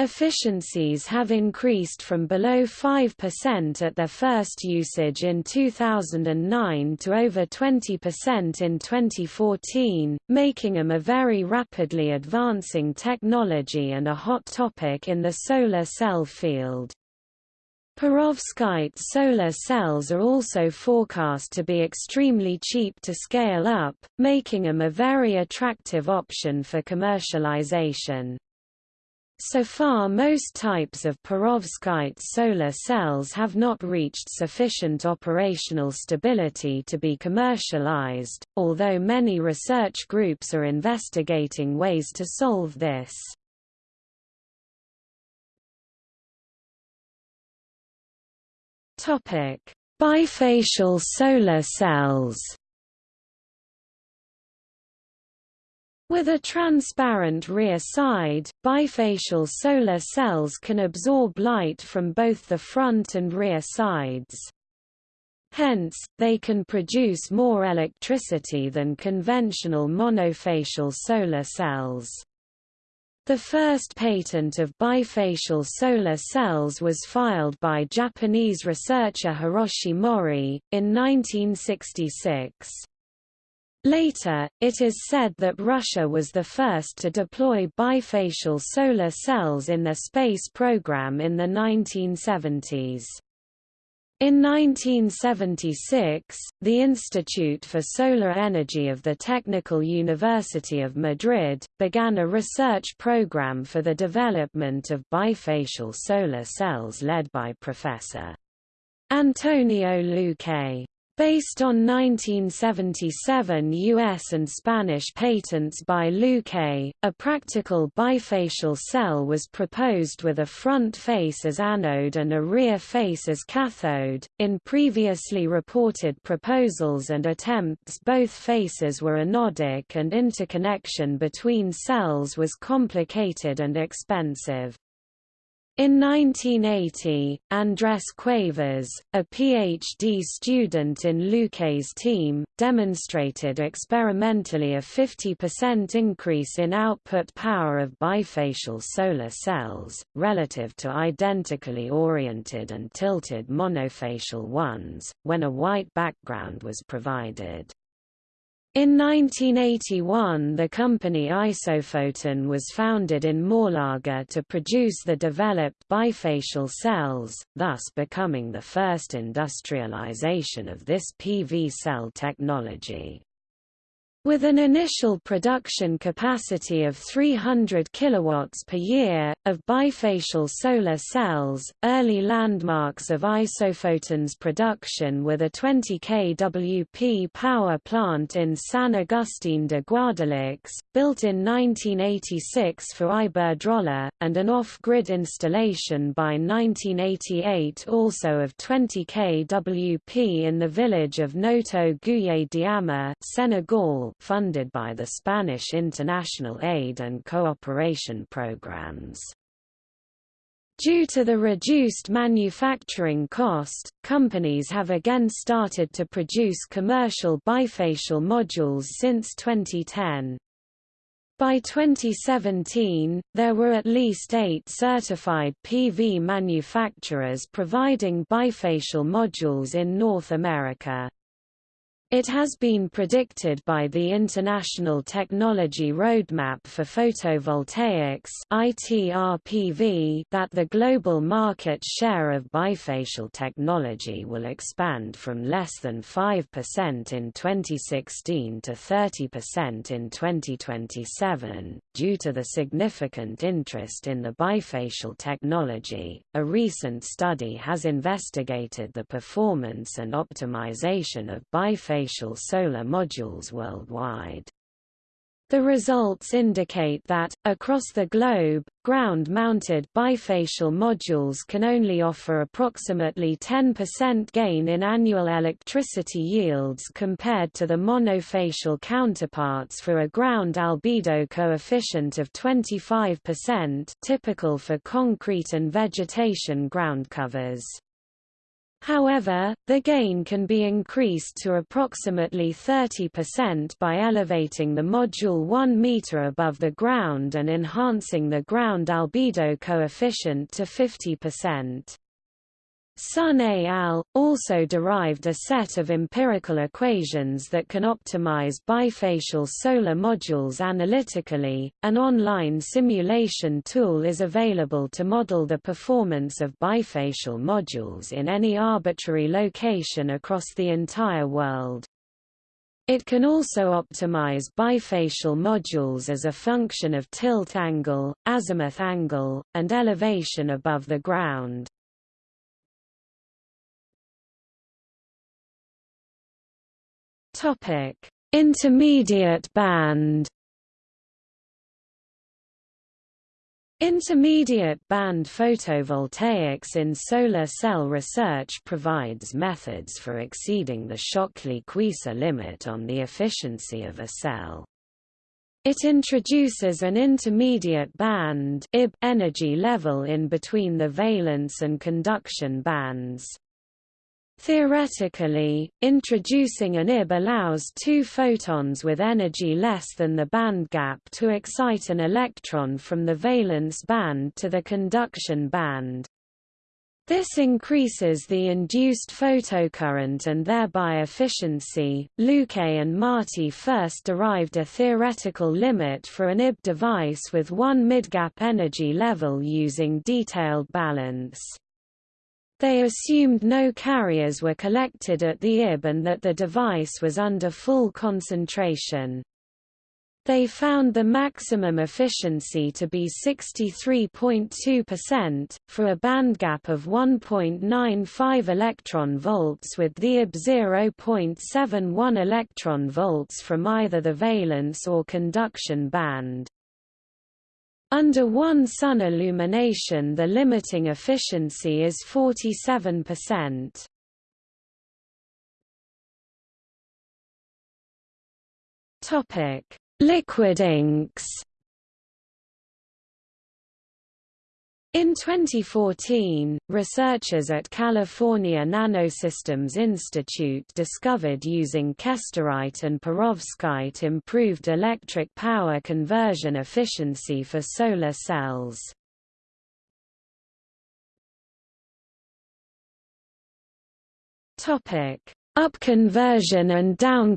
Efficiencies have increased from below 5% at their first usage in 2009 to over 20% in 2014, making them a very rapidly advancing technology and a hot topic in the solar cell field. Perovskite solar cells are also forecast to be extremely cheap to scale up, making them a very attractive option for commercialization. So far most types of perovskite solar cells have not reached sufficient operational stability to be commercialized, although many research groups are investigating ways to solve this. Bifacial solar cells With a transparent rear side, bifacial solar cells can absorb light from both the front and rear sides. Hence, they can produce more electricity than conventional monofacial solar cells. The first patent of bifacial solar cells was filed by Japanese researcher Hiroshi Mori, in 1966. Later, it is said that Russia was the first to deploy bifacial solar cells in their space program in the 1970s. In 1976, the Institute for Solar Energy of the Technical University of Madrid, began a research program for the development of bifacial solar cells led by Professor Antonio Luque. Based on 1977 U.S. and Spanish patents by Luque, a practical bifacial cell was proposed with a front face as anode and a rear face as cathode. In previously reported proposals and attempts, both faces were anodic and interconnection between cells was complicated and expensive. In 1980, Andrés Cuevas, a PhD student in Luque's team, demonstrated experimentally a 50% increase in output power of bifacial solar cells, relative to identically oriented and tilted monofacial ones, when a white background was provided. In 1981 the company Isophoton was founded in Málaga to produce the developed bifacial cells, thus becoming the first industrialization of this PV cell technology. With an initial production capacity of 300 kW per year, of bifacial solar cells, early landmarks of Isophoton's production were the 20 kWp power plant in San Agustín de Guadalix, built in 1986 for Iberdrola, and an off-grid installation by 1988 also of 20 kWp in the village of Noto Gouye Diama, Senegal funded by the Spanish international aid and cooperation programs. Due to the reduced manufacturing cost, companies have again started to produce commercial bifacial modules since 2010. By 2017, there were at least eight certified PV manufacturers providing bifacial modules in North America. It has been predicted by the International Technology Roadmap for Photovoltaics (ITRPV) that the global market share of bifacial technology will expand from less than 5% in 2016 to 30% in 2027 due to the significant interest in the bifacial technology. A recent study has investigated the performance and optimization of bifacial bifacial solar modules worldwide. The results indicate that, across the globe, ground-mounted bifacial modules can only offer approximately 10% gain in annual electricity yields compared to the monofacial counterparts for a ground albedo coefficient of 25% typical for concrete and vegetation ground covers. However, the gain can be increased to approximately 30% by elevating the module 1 meter above the ground and enhancing the ground albedo coefficient to 50%. Sun et al. also derived a set of empirical equations that can optimize bifacial solar modules analytically. An online simulation tool is available to model the performance of bifacial modules in any arbitrary location across the entire world. It can also optimize bifacial modules as a function of tilt angle, azimuth angle, and elevation above the ground. Topic: Intermediate band Intermediate band photovoltaics in solar cell research provides methods for exceeding the Shockley-Queisser limit on the efficiency of a cell. It introduces an intermediate band energy level in between the valence and conduction bands. Theoretically, introducing an IB allows two photons with energy less than the band gap to excite an electron from the valence band to the conduction band. This increases the induced photocurrent and thereby efficiency. Luque and Marti first derived a theoretical limit for an IB device with one midgap energy level using detailed balance. They assumed no carriers were collected at the IB and that the device was under full concentration. They found the maximum efficiency to be 63.2%, for a bandgap of 1.95 electron volts with the IB 0.71 electron volts from either the valence or conduction band. Under one sun illumination the limiting efficiency is 47%. Topic: Liquid inks In 2014, researchers at California Nanosystems Institute discovered using kesterite and perovskite improved electric power conversion efficiency for solar cells. Up conversion and down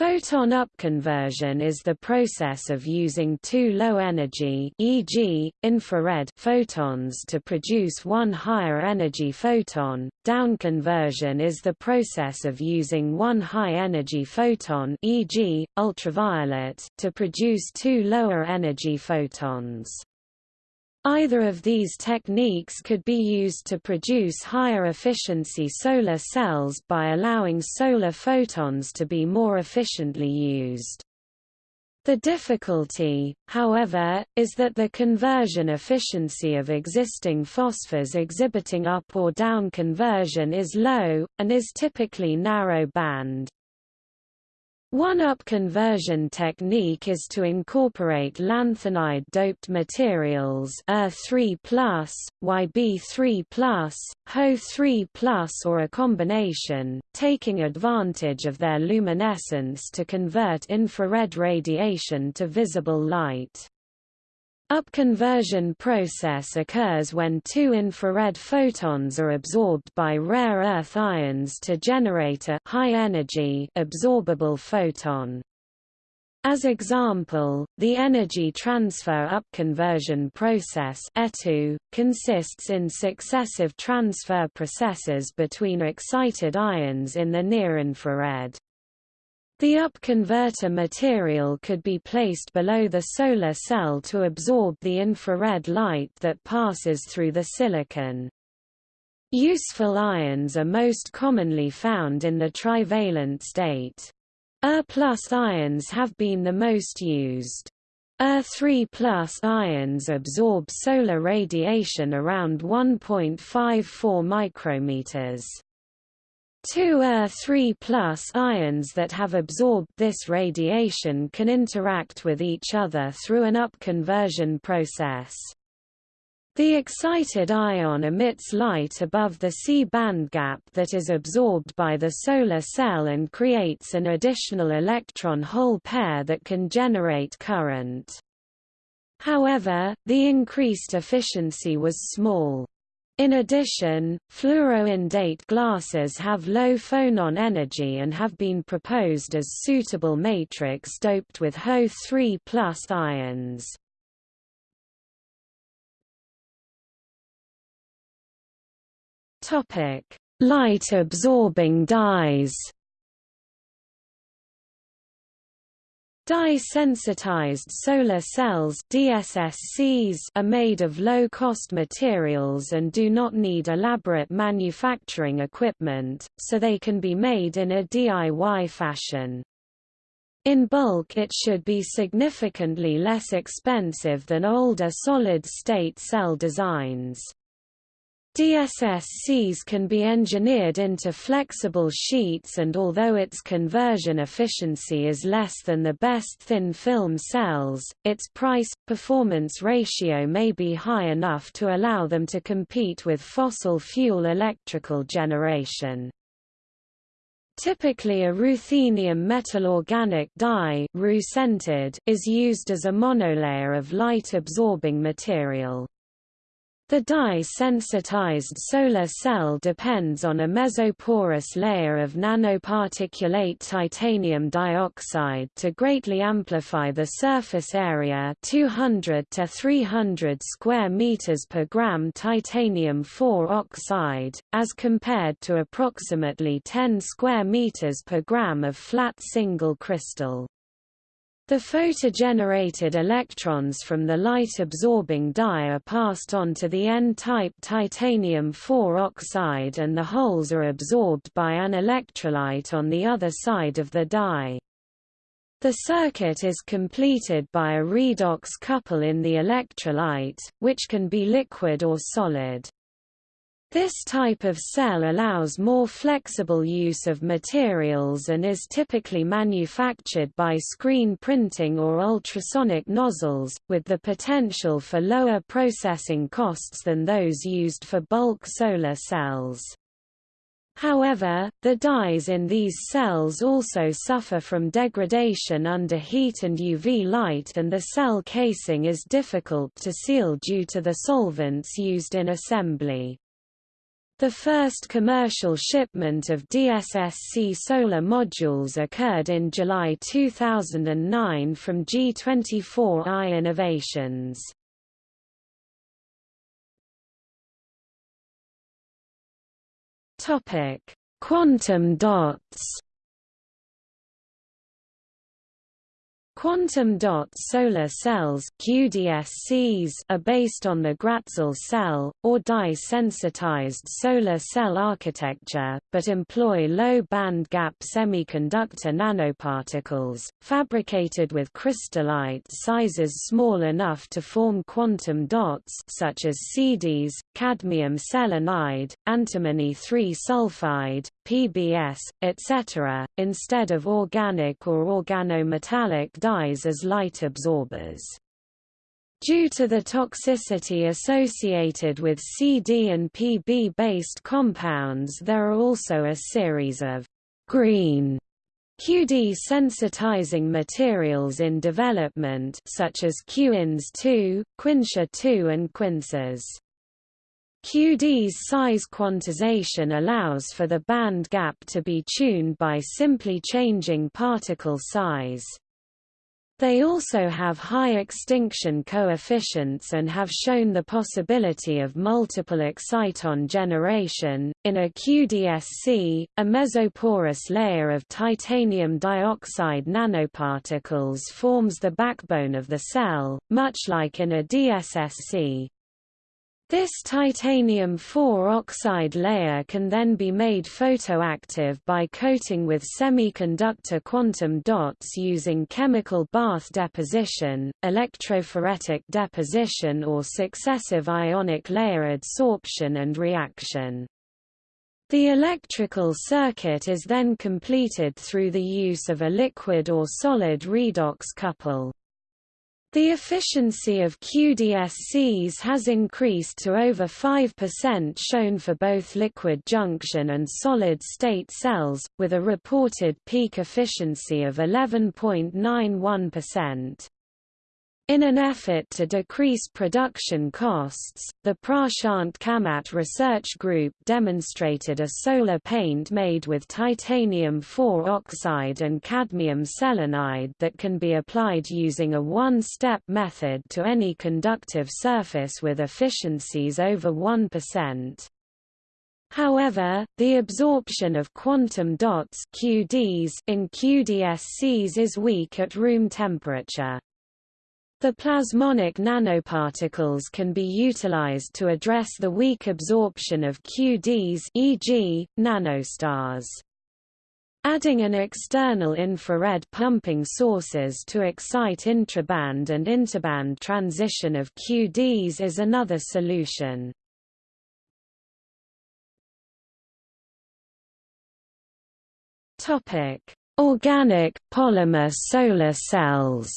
Photon upconversion is the process of using two low-energy e.g., infrared photons to produce one higher-energy photon. Downconversion is the process of using one high-energy photon e.g., ultraviolet to produce two lower-energy photons. Either of these techniques could be used to produce higher efficiency solar cells by allowing solar photons to be more efficiently used. The difficulty, however, is that the conversion efficiency of existing phosphors exhibiting up or down conversion is low, and is typically narrow band. One-up conversion technique is to incorporate lanthanide-doped materials Er3+, Yb3+, Ho3+, or a combination, taking advantage of their luminescence to convert infrared radiation to visible light. Upconversion process occurs when two infrared photons are absorbed by rare earth ions to generate a high-energy absorbable photon. As example, the energy transfer upconversion process ETU, consists in successive transfer processes between excited ions in the near-infrared. The up-converter material could be placed below the solar cell to absorb the infrared light that passes through the silicon. Useful ions are most commonly found in the trivalent state. Er plus ions have been the most used. Er3 plus ions absorb solar radiation around 1.54 micrometers. Two Er3 ions that have absorbed this radiation can interact with each other through an up-conversion process. The excited ion emits light above the C band gap that is absorbed by the solar cell and creates an additional electron-hole pair that can generate current. However, the increased efficiency was small. In addition, fluoroindate glasses have low phonon energy and have been proposed as suitable matrix doped with Ho3 ions. Topic: light-absorbing dyes Dye-sensitized solar cells DSSCs are made of low-cost materials and do not need elaborate manufacturing equipment, so they can be made in a DIY fashion. In bulk it should be significantly less expensive than older solid-state cell designs. DSSCs can be engineered into flexible sheets and although its conversion efficiency is less than the best thin film cells, its price-performance ratio may be high enough to allow them to compete with fossil fuel electrical generation. Typically a ruthenium metal organic dye is used as a monolayer of light-absorbing material. The dye-sensitized solar cell depends on a mesoporous layer of nanoparticulate titanium dioxide to greatly amplify the surface area 200 to 300 square meters per gram titanium 4 oxide, as compared to approximately 10 square meters per gram of flat single crystal. The photogenerated electrons from the light-absorbing dye are passed on to the N-type titanium 4 oxide and the holes are absorbed by an electrolyte on the other side of the dye. The circuit is completed by a redox couple in the electrolyte, which can be liquid or solid. This type of cell allows more flexible use of materials and is typically manufactured by screen printing or ultrasonic nozzles, with the potential for lower processing costs than those used for bulk solar cells. However, the dyes in these cells also suffer from degradation under heat and UV light and the cell casing is difficult to seal due to the solvents used in assembly. The first commercial shipment of DSSC solar modules occurred in July 2009 from G24i Innovations. Quantum dots Quantum dot solar cells QDSCs are based on the Gratzel cell, or dye-sensitized solar cell architecture, but employ low band gap semiconductor nanoparticles, fabricated with crystallite sizes small enough to form quantum dots such as CDs, cadmium selenide, antimony 3 sulfide, PBS, etc., instead of organic or organometallic dyes as light absorbers. Due to the toxicity associated with CD and PB-based compounds there are also a series of green QD sensitizing materials in development such as QINS 2, Quinsha 2 and Quinces. QD's size quantization allows for the band gap to be tuned by simply changing particle size. They also have high extinction coefficients and have shown the possibility of multiple exciton generation. In a QDSC, a mesoporous layer of titanium dioxide nanoparticles forms the backbone of the cell, much like in a DSSC. This titanium 4 oxide layer can then be made photoactive by coating with semiconductor quantum dots using chemical bath deposition, electrophoretic deposition or successive ionic layer adsorption and reaction. The electrical circuit is then completed through the use of a liquid or solid redox couple. The efficiency of QDSCs has increased to over 5% shown for both liquid junction and solid-state cells, with a reported peak efficiency of 11.91%. In an effort to decrease production costs, the Prashant Kamat research group demonstrated a solar paint made with titanium 4 oxide and cadmium selenide that can be applied using a one-step method to any conductive surface with efficiencies over 1%. However, the absorption of quantum dots QDs in QDSCs is weak at room temperature. The plasmonic nanoparticles can be utilized to address the weak absorption of QDs e.g., nanostars. Adding an external infrared pumping sources to excite intraband and interband transition of QDs is another solution. Organic, polymer solar cells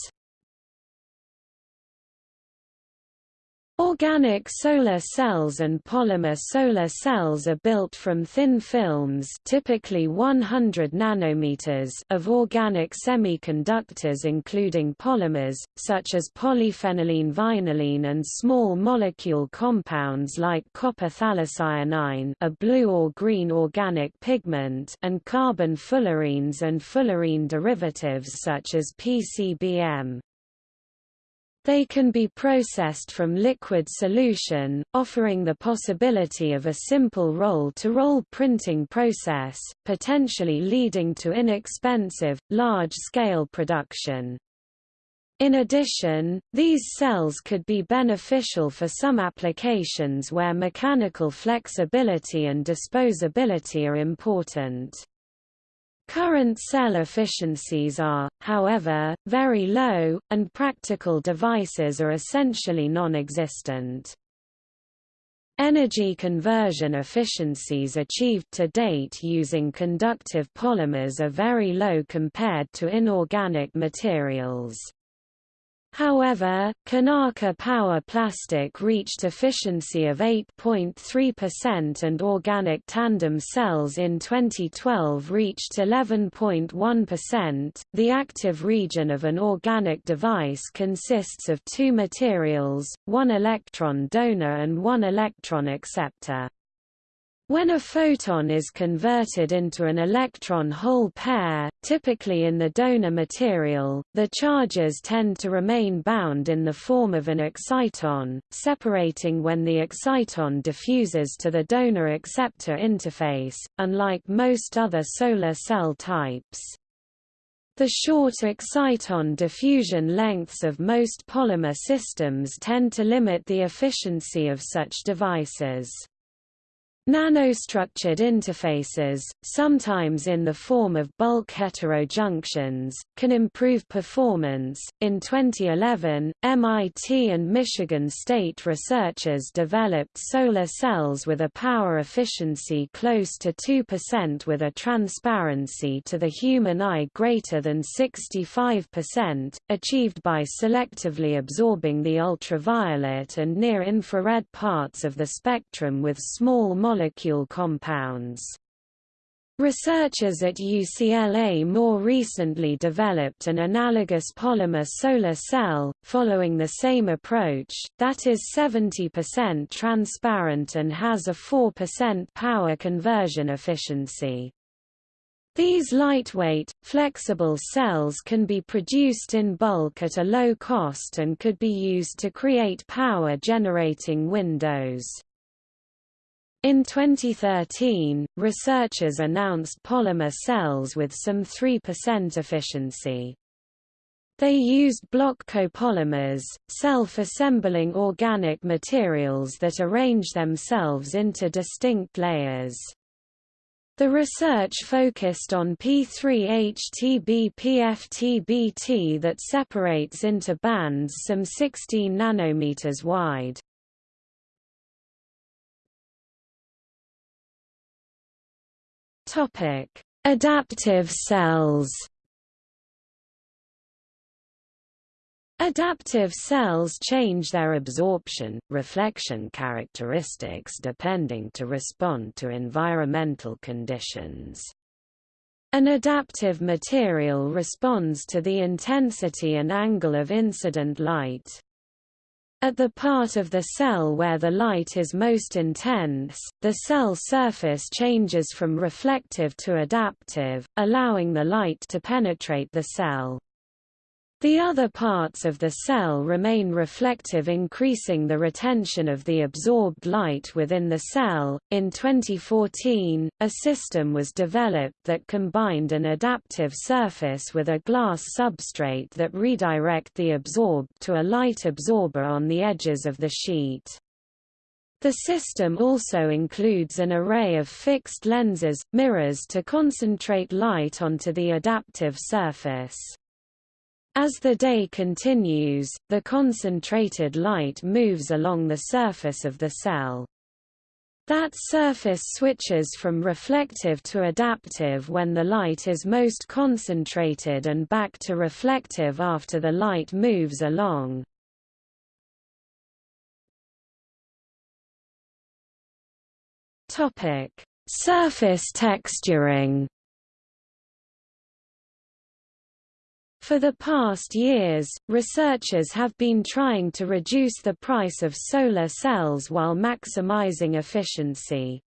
Organic solar cells and polymer solar cells are built from thin films typically 100 nanometers of organic semiconductors including polymers, such as polyphenylene vinylene and small molecule compounds like copper phthalocyanine a blue or green organic pigment and carbon fullerenes and fullerene derivatives such as PCBM. They can be processed from liquid solution, offering the possibility of a simple roll-to-roll -roll printing process, potentially leading to inexpensive, large-scale production. In addition, these cells could be beneficial for some applications where mechanical flexibility and disposability are important. Current cell efficiencies are, however, very low, and practical devices are essentially non-existent. Energy conversion efficiencies achieved to date using conductive polymers are very low compared to inorganic materials. However, Konarka Power Plastic reached efficiency of 8.3% and organic tandem cells in 2012 reached 11.1%. The active region of an organic device consists of two materials, one electron donor and one electron acceptor. When a photon is converted into an electron-hole pair, typically in the donor material, the charges tend to remain bound in the form of an exciton, separating when the exciton diffuses to the donor-acceptor interface, unlike most other solar cell types. The short exciton diffusion lengths of most polymer systems tend to limit the efficiency of such devices. Nanostructured interfaces, sometimes in the form of bulk heterojunctions, can improve performance. In 2011, MIT and Michigan State researchers developed solar cells with a power efficiency close to 2% with a transparency to the human eye greater than 65%, achieved by selectively absorbing the ultraviolet and near-infrared parts of the spectrum with small molecule compounds. Researchers at UCLA more recently developed an analogous polymer solar cell, following the same approach, that is 70% transparent and has a 4% power conversion efficiency. These lightweight, flexible cells can be produced in bulk at a low cost and could be used to create power-generating windows. In 2013, researchers announced polymer cells with some 3% efficiency. They used block copolymers, self-assembling organic materials that arrange themselves into distinct layers. The research focused on P3HT-b-PFTBT that separates into bands some 16 nanometers wide. Topic: Adaptive cells. Adaptive cells change their absorption, reflection characteristics depending to respond to environmental conditions. An adaptive material responds to the intensity and angle of incident light. At the part of the cell where the light is most intense, the cell surface changes from reflective to adaptive, allowing the light to penetrate the cell. The other parts of the cell remain reflective, increasing the retention of the absorbed light within the cell. In 2014, a system was developed that combined an adaptive surface with a glass substrate that redirect the absorbed to a light absorber on the edges of the sheet. The system also includes an array of fixed lenses, mirrors to concentrate light onto the adaptive surface. As the day continues, the concentrated light moves along the surface of the cell. That surface switches from reflective to adaptive when the light is most concentrated and back to reflective after the light moves along. Surface texturing For the past years, researchers have been trying to reduce the price of solar cells while maximizing efficiency.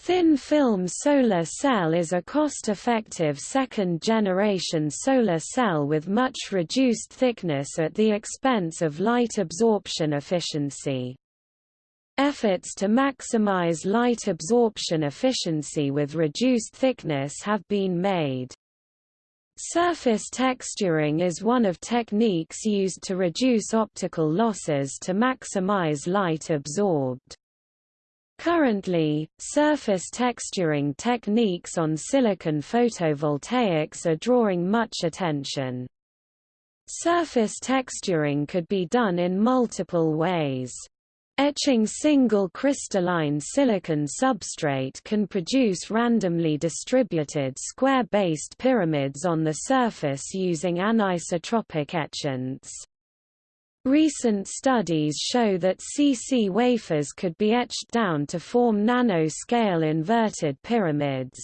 Thin-film solar cell is a cost-effective second-generation solar cell with much reduced thickness at the expense of light absorption efficiency. Efforts to maximize light absorption efficiency with reduced thickness have been made. Surface texturing is one of techniques used to reduce optical losses to maximize light absorbed. Currently, surface texturing techniques on silicon photovoltaics are drawing much attention. Surface texturing could be done in multiple ways. Etching single crystalline silicon substrate can produce randomly distributed square-based pyramids on the surface using anisotropic etchants. Recent studies show that CC wafers could be etched down to form nanoscale inverted pyramids.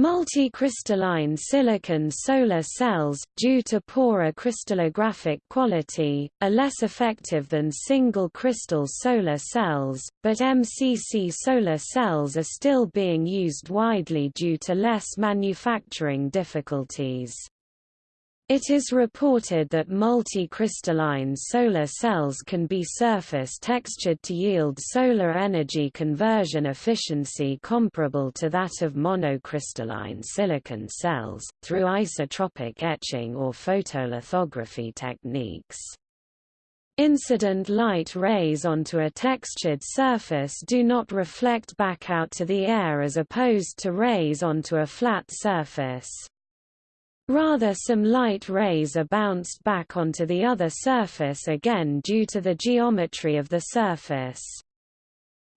Multicrystalline silicon solar cells, due to poorer crystallographic quality, are less effective than single-crystal solar cells, but MCC solar cells are still being used widely due to less manufacturing difficulties. It is reported that multicrystalline solar cells can be surface textured to yield solar energy conversion efficiency comparable to that of monocrystalline silicon cells, through isotropic etching or photolithography techniques. Incident light rays onto a textured surface do not reflect back out to the air as opposed to rays onto a flat surface. Rather some light rays are bounced back onto the other surface again due to the geometry of the surface.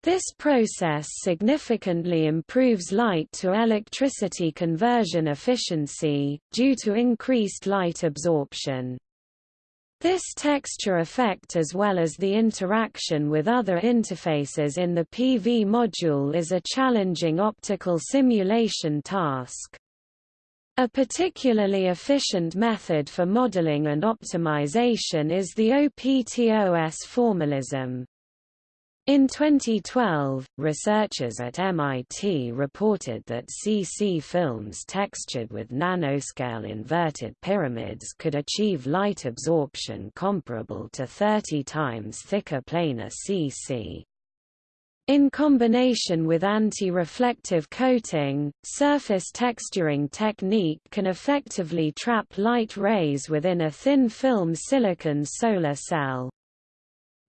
This process significantly improves light to electricity conversion efficiency, due to increased light absorption. This texture effect as well as the interaction with other interfaces in the PV module is a challenging optical simulation task. A particularly efficient method for modeling and optimization is the OPTOS formalism. In 2012, researchers at MIT reported that CC films textured with nanoscale inverted pyramids could achieve light absorption comparable to 30 times thicker planar CC. In combination with anti-reflective coating, surface texturing technique can effectively trap light rays within a thin film silicon solar cell.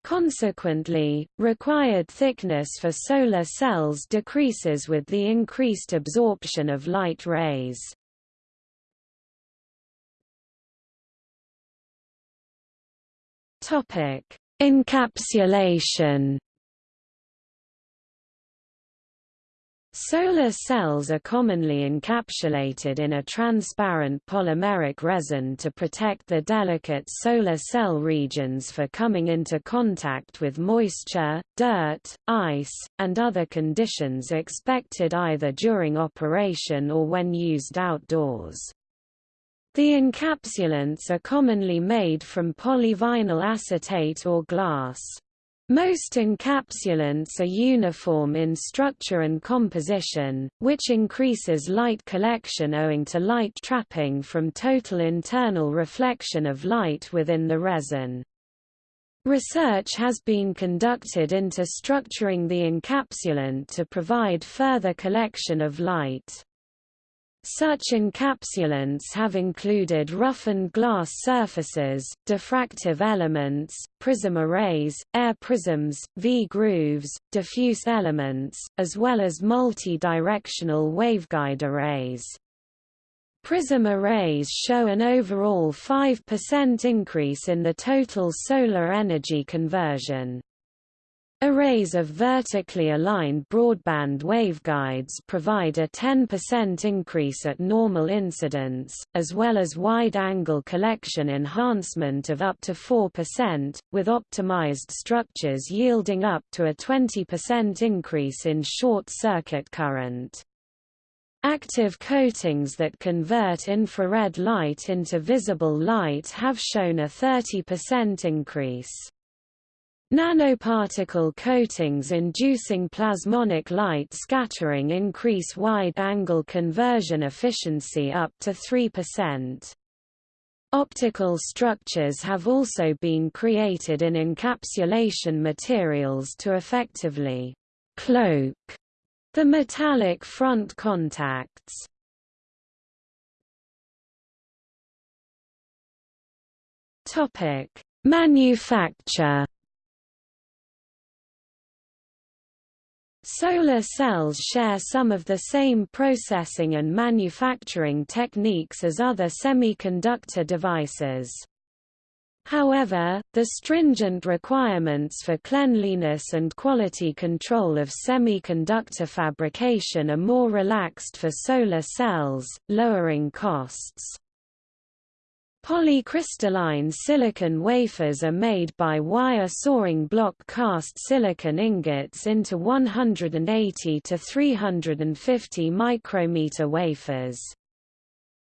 Consequently, required thickness for solar cells decreases with the increased absorption of light rays. Encapsulation Solar cells are commonly encapsulated in a transparent polymeric resin to protect the delicate solar cell regions for coming into contact with moisture, dirt, ice, and other conditions expected either during operation or when used outdoors. The encapsulants are commonly made from polyvinyl acetate or glass. Most encapsulants are uniform in structure and composition, which increases light collection owing to light trapping from total internal reflection of light within the resin. Research has been conducted into structuring the encapsulant to provide further collection of light. Such encapsulants have included roughened glass surfaces, diffractive elements, prism arrays, air prisms, V-grooves, diffuse elements, as well as multi-directional waveguide arrays. Prism arrays show an overall 5% increase in the total solar energy conversion. Arrays of vertically aligned broadband waveguides provide a 10% increase at normal incidence, as well as wide-angle collection enhancement of up to 4%, with optimized structures yielding up to a 20% increase in short-circuit current. Active coatings that convert infrared light into visible light have shown a 30% increase. Nanoparticle coatings inducing plasmonic light scattering increase wide-angle conversion efficiency up to 3%. Optical structures have also been created in encapsulation materials to effectively cloak the metallic front contacts. Manufacture Solar cells share some of the same processing and manufacturing techniques as other semiconductor devices. However, the stringent requirements for cleanliness and quality control of semiconductor fabrication are more relaxed for solar cells, lowering costs. Polycrystalline silicon wafers are made by wire sawing block cast silicon ingots into 180 to 350 micrometer wafers.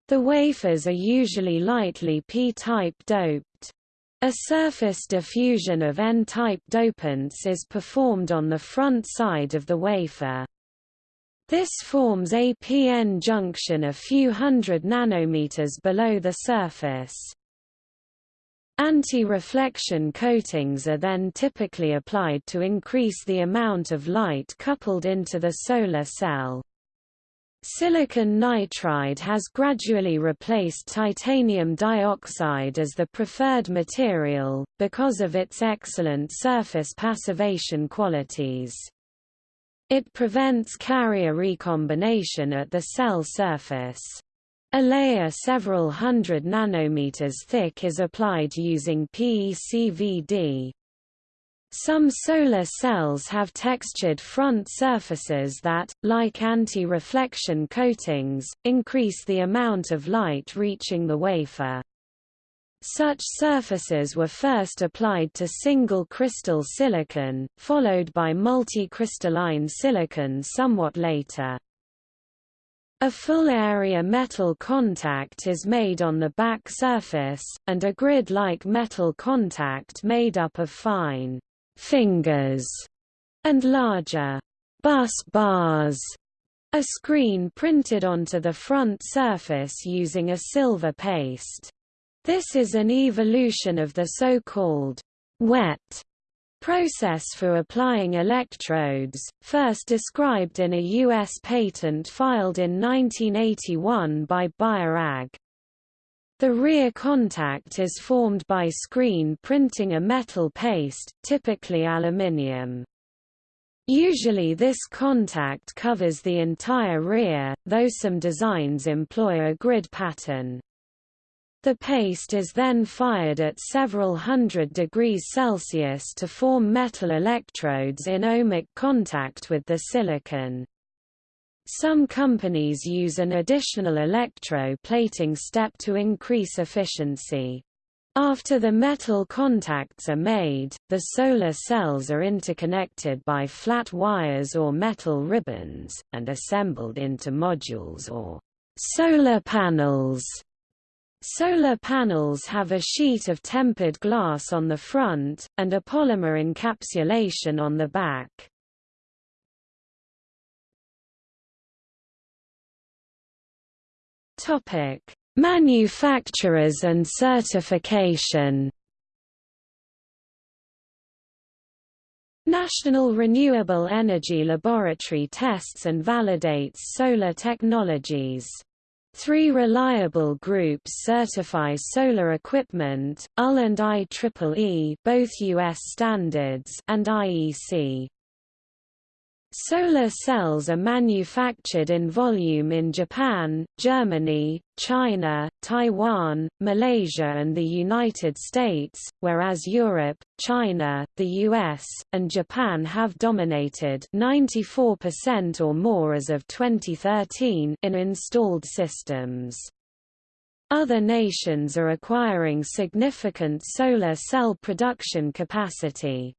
The wafers are usually lightly p-type doped. A surface diffusion of N-type dopants is performed on the front side of the wafer. This forms a PN junction a few hundred nanometers below the surface. Anti-reflection coatings are then typically applied to increase the amount of light coupled into the solar cell. Silicon nitride has gradually replaced titanium dioxide as the preferred material, because of its excellent surface passivation qualities. It prevents carrier recombination at the cell surface. A layer several hundred nanometers thick is applied using PECVD. Some solar cells have textured front surfaces that, like anti-reflection coatings, increase the amount of light reaching the wafer. Such surfaces were first applied to single crystal silicon, followed by multicrystalline silicon somewhat later. A full-area metal contact is made on the back surface, and a grid-like metal contact made up of fine fingers and larger bus bars. A screen printed onto the front surface using a silver paste. This is an evolution of the so-called wet process for applying electrodes, first described in a U.S. patent filed in 1981 by Bayer AG. The rear contact is formed by screen printing a metal paste, typically aluminium. Usually this contact covers the entire rear, though some designs employ a grid pattern. The paste is then fired at several hundred degrees Celsius to form metal electrodes in ohmic contact with the silicon. Some companies use an additional electroplating step to increase efficiency. After the metal contacts are made, the solar cells are interconnected by flat wires or metal ribbons, and assembled into modules or solar panels Solar panels have a sheet of tempered glass on the front, and a polymer encapsulation on the back. Manufacturers and certification National Renewable Energy Laboratory tests and validates solar technologies. Three reliable groups certify solar equipment, UL and IEEE both US standards and IEC. Solar cells are manufactured in volume in Japan, Germany, China, Taiwan, Malaysia and the United States, whereas Europe, China, the US, and Japan have dominated 94% or more as of 2013 in installed systems. Other nations are acquiring significant solar cell production capacity.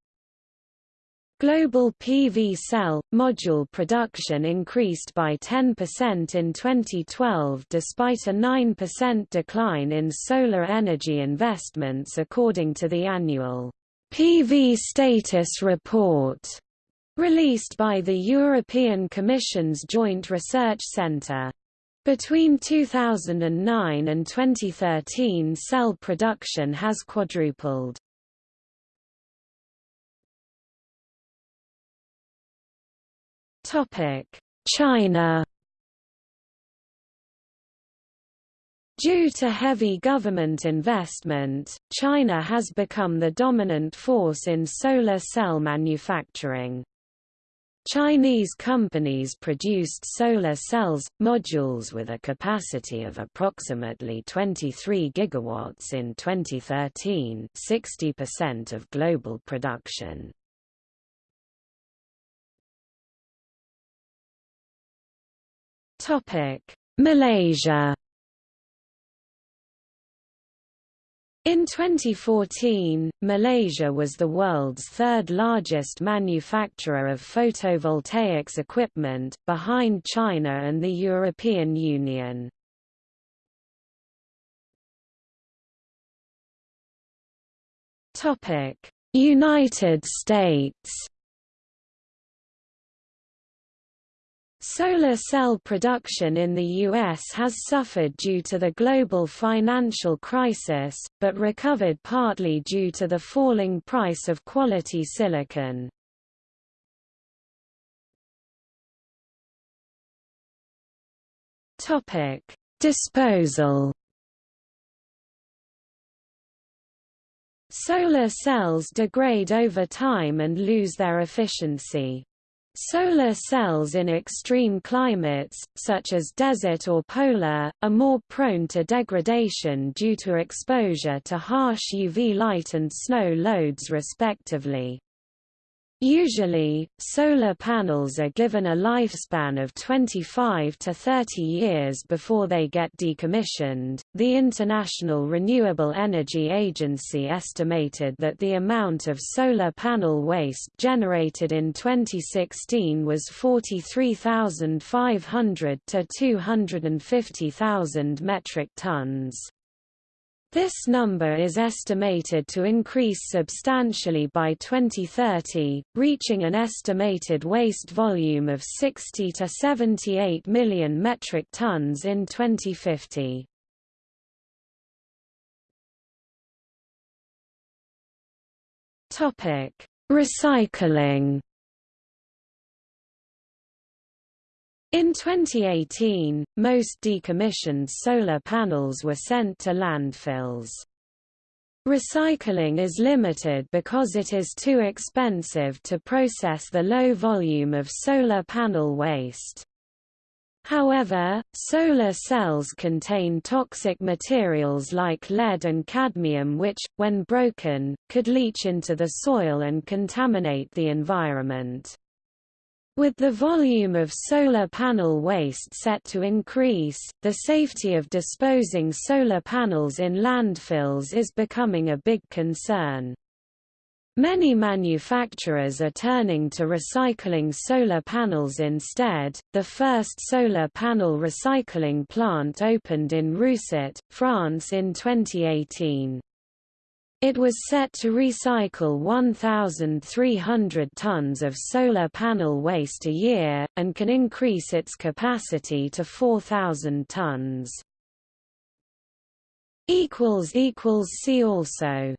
Global PV cell, module production increased by 10% in 2012 despite a 9% decline in solar energy investments according to the annual PV Status Report released by the European Commission's Joint Research Centre. Between 2009 and 2013 cell production has quadrupled. China Due to heavy government investment, China has become the dominant force in solar cell manufacturing. Chinese companies produced solar cells, modules with a capacity of approximately 23 gigawatts in 2013 60% of global production. Malaysia In 2014, Malaysia was the world's third largest manufacturer of photovoltaics equipment, behind China and the European Union. United States Solar cell production in the U.S. has suffered due to the global financial crisis, but recovered partly due to the falling price of quality silicon. Disposal Solar cells degrade over time and lose their efficiency. Solar cells in extreme climates, such as desert or polar, are more prone to degradation due to exposure to harsh UV light and snow loads respectively. Usually, solar panels are given a lifespan of 25 to 30 years before they get decommissioned. The International Renewable Energy Agency estimated that the amount of solar panel waste generated in 2016 was 43,500 to 250,000 metric tons. This number is estimated to increase substantially by 2030, reaching an estimated waste volume of 60 to 78 million metric tons in 2050. Topic: Recycling In 2018, most decommissioned solar panels were sent to landfills. Recycling is limited because it is too expensive to process the low volume of solar panel waste. However, solar cells contain toxic materials like lead and cadmium which, when broken, could leach into the soil and contaminate the environment. With the volume of solar panel waste set to increase, the safety of disposing solar panels in landfills is becoming a big concern. Many manufacturers are turning to recycling solar panels instead. The first solar panel recycling plant opened in Rousset, France in 2018. It was set to recycle 1,300 tons of solar panel waste a year, and can increase its capacity to 4,000 tons. See also